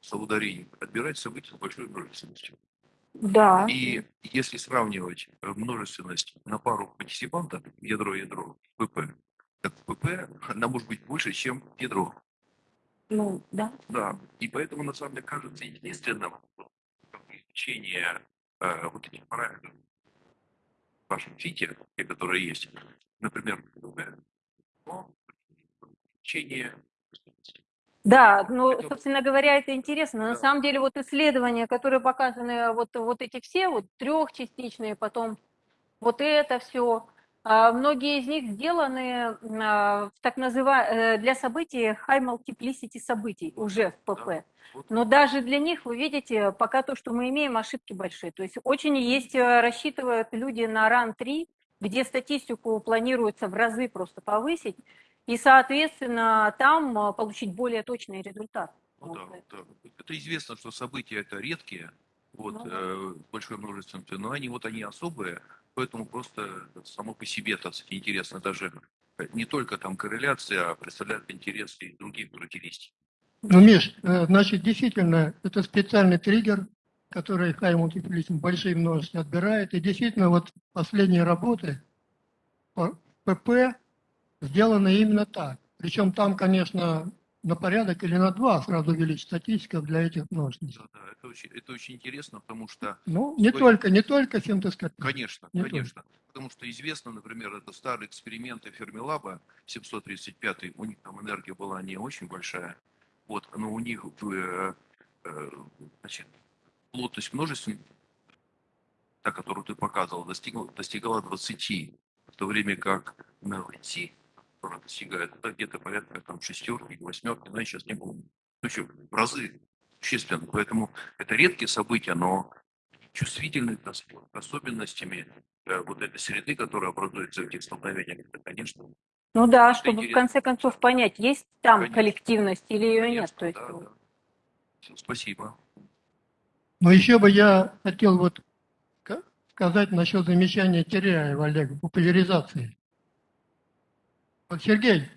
Саударии отбирать события с большой множественностью. Да. И если сравнивать множественность на пару партисипантов, ядро-ядро, ПП, так ПП, она может быть больше, чем ядро. Ну, да. Да, и поэтому, на самом деле, кажется единственным изучение э, вот этих параметров в вашем фите, которые есть, например, ПП, изучение да, ну, собственно говоря, это интересно. На самом деле, вот исследования, которые показаны, вот, вот эти все, вот трехчастичные, потом вот это все, а, многие из них сделаны а, в так называемые для событий high multiplicity событий уже в ПП. Но даже для них, вы видите, пока то, что мы имеем, ошибки большие. То есть очень есть, э, рассчитывают люди на RAN 3, где статистику планируется в разы просто повысить, и, соответственно, там а, получить более точный результат. Ну, да, да. Это известно, что события это редкие, вот, ну, э, большое множество, но они вот они особые, поэтому просто само по себе, так сказать, интересно даже э, не только там корреляция, а представляет интерес и других характеристик. Ну, Миш, э, значит, действительно, это специальный триггер, который high multiplication большие множества отбирает, и действительно, вот последние работы по ПП сделано именно так. Причем там, конечно, на порядок или на два сразу увеличить статистика для этих множеств. Да, да, это очень, это очень интересно, потому что... Ну, не стоит... только, не только синтез-скопия. Конечно, не конечно. Только. Потому что известно, например, это старые эксперименты Фермилаба 735, у них там энергия была не очень большая, вот, но у них э, э, значит, плотность множеств, та, которую ты показывал, достигла, достигала 20, в то время как на ЛТ тоже достигает, это где-то порядка там шестерки, восьмерки, но я сейчас не помню. Ну еще в разы существенно. Поэтому это редкие события, но чувствительны к особенностями э, вот этой среды, которая образуется в этих столкновениях, это, конечно, Ну да, чтобы в интересно. конце концов понять, есть там Конечно. коллективность или ее нет. Конечно, То есть, да, да. Спасибо. Но еще бы я хотел вот ска- сказать насчет замечания Теряева Олега, популяризации. Вот, Сергей,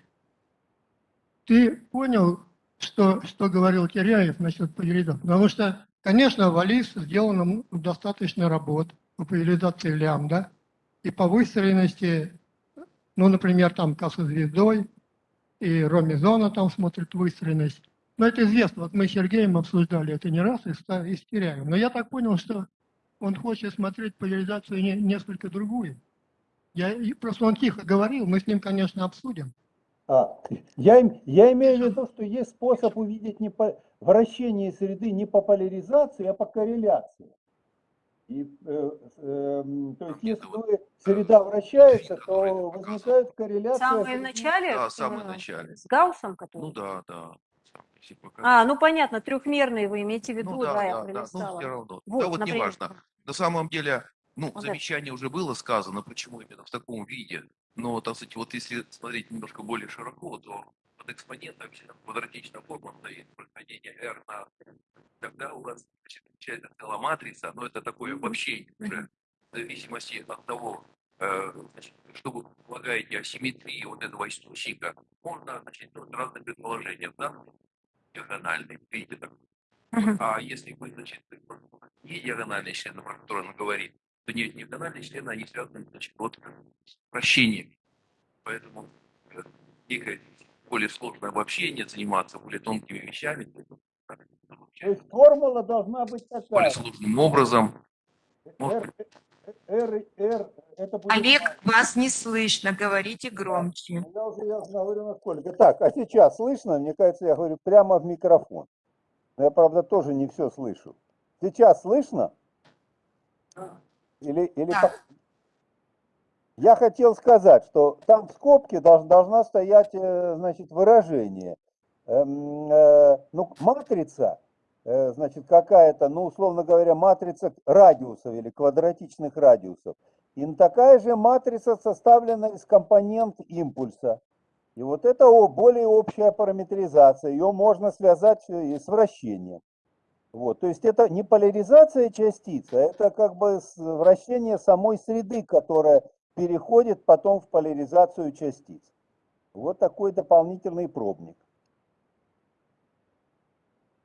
ты понял, что, что говорил Теряев насчет популяризации? Потому что, конечно, в Алис сделано достаточно работ по популяризации лямбда и по выстроенности, ну, например, там «Касса звездой», и Ромизона там смотрит выстроенность. Но это известно, вот мы с Сергеем обсуждали это не раз и с, Теряевым. Но я так понял, что он хочет смотреть поляризацию не, несколько другую. Я, просто он тихо говорил, мы с ним, конечно, обсудим. А, я, я имею в виду, что есть способ увидеть не по, вращение среды не по поляризации, а по корреляции. И, э, эм, то есть, если вы, среда вращается, то возникает корреляция. самом среды- начале, Да, в самом э, начале. с Гауссом, который... Ну да, да. А, ну понятно, трехмерные вы имеете в виду, Ну да, да, я да, да, ну все равно. Вот, да вот например. неважно. На самом деле, ну, да. замечание уже было сказано, почему именно в таком виде. Но, так сказать, вот если смотреть немножко более широко, то под экспонентом квадратичная форма стоит происхождение R на... Тогда у вас значит, получается целая матрица, но это такое обобщение уже в зависимости от того, э, значит, что вы предполагаете о симметрии вот этого источника, можно значит, делать разные предположения, да, диагональные, видите, так Мгм. а если вы, значит, не диагональные члены, про которые он говорит, то не диагональные члены, они связаны, значит, вот с вращением. Поэтому э, некое более сложное обобщение, заниматься более тонкими вещами, то есть, формула должна быть более такая. сложным образом. R, R, R, это будет... Олег, вас не слышно, говорите громче. Я уже я говорю насколько. Так, а сейчас слышно? Мне кажется, я говорю прямо в микрофон. Но я, правда, тоже не все слышу. Сейчас слышно? Или, или Да. Я хотел сказать, что там в скобке долж- должна стоять, э, значит, выражение. Эм, э, Ну, матрица, э, значит, какая-то, ну, условно говоря, матрица радиусов или квадратичных радиусов. И такая же матрица составлена из компонент импульса. И вот это более общая параметризация. Ее можно связать и с вращением. Вот, то есть это не поляризация частицы, а это как бы вращение самой среды, которая переходит потом в поляризацию частиц. Вот такой дополнительный пробник.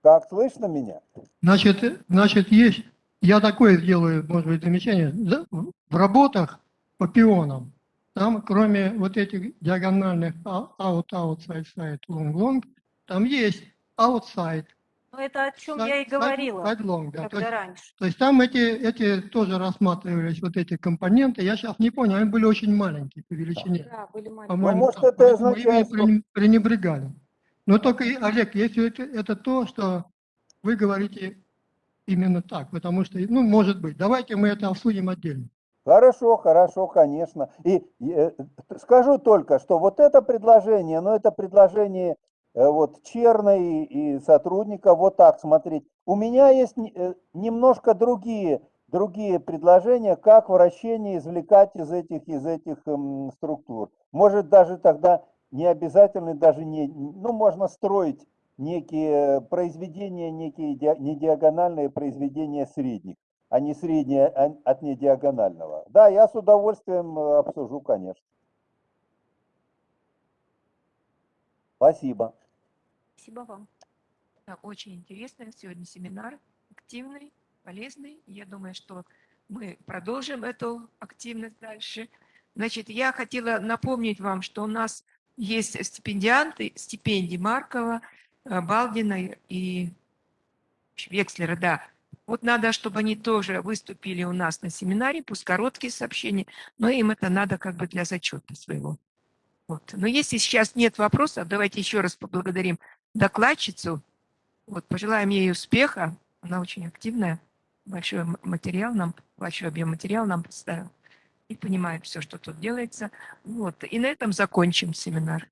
Как слышно меня? Значит, значит, есть, я такое сделаю, может быть, замечание. В работах по пионам, там кроме вот этих диагональных а- out, outside, side, long, long, там есть outside, Ну, это о чем side, я и говорила, side long, да. То когда есть, раньше. то есть там эти, эти тоже рассматривались, вот эти компоненты. Я сейчас не понял, они были очень маленькие по величине. Да, были маленькие. По-моему, может, так. это означает, что- пренеб- пренебрегали. Но только, Олег, если это, это то, что вы говорите именно так, потому что, ну, может быть, давайте мы это обсудим отдельно. Хорошо, хорошо, конечно. И э, скажу только, что вот это предложение, ну это предложение вот Черной и сотрудника, вот так смотреть. У меня есть э, немножко другие, другие предложения, как вращение извлекать из этих, из этих эм, структур. Может даже тогда не обязательно, даже не, ну можно строить некие произведения, некие ди- не диагональные произведения средних а не среднее а- от недиагонального. Да, я с удовольствием э, обсужу, конечно. Спасибо. Спасибо вам. Да, очень интересный сегодня семинар, активный, полезный. Я думаю, что мы продолжим эту активность дальше. Значит, я хотела напомнить вам, что у нас есть стипендианты, стипендии Маркова, э, Балдина и Векслера, да. Вот надо, чтобы они тоже выступили у нас на семинаре, пусть короткие сообщения, но им это надо как бы для зачета своего. Вот. Но если сейчас нет вопросов, давайте еще раз поблагодарим докладчицу. Вот, пожелаем ей успеха. Она очень активная. Большой материал нам, большой объем материала нам представила. И понимает все, что тут делается. Вот. И на этом закончим семинар.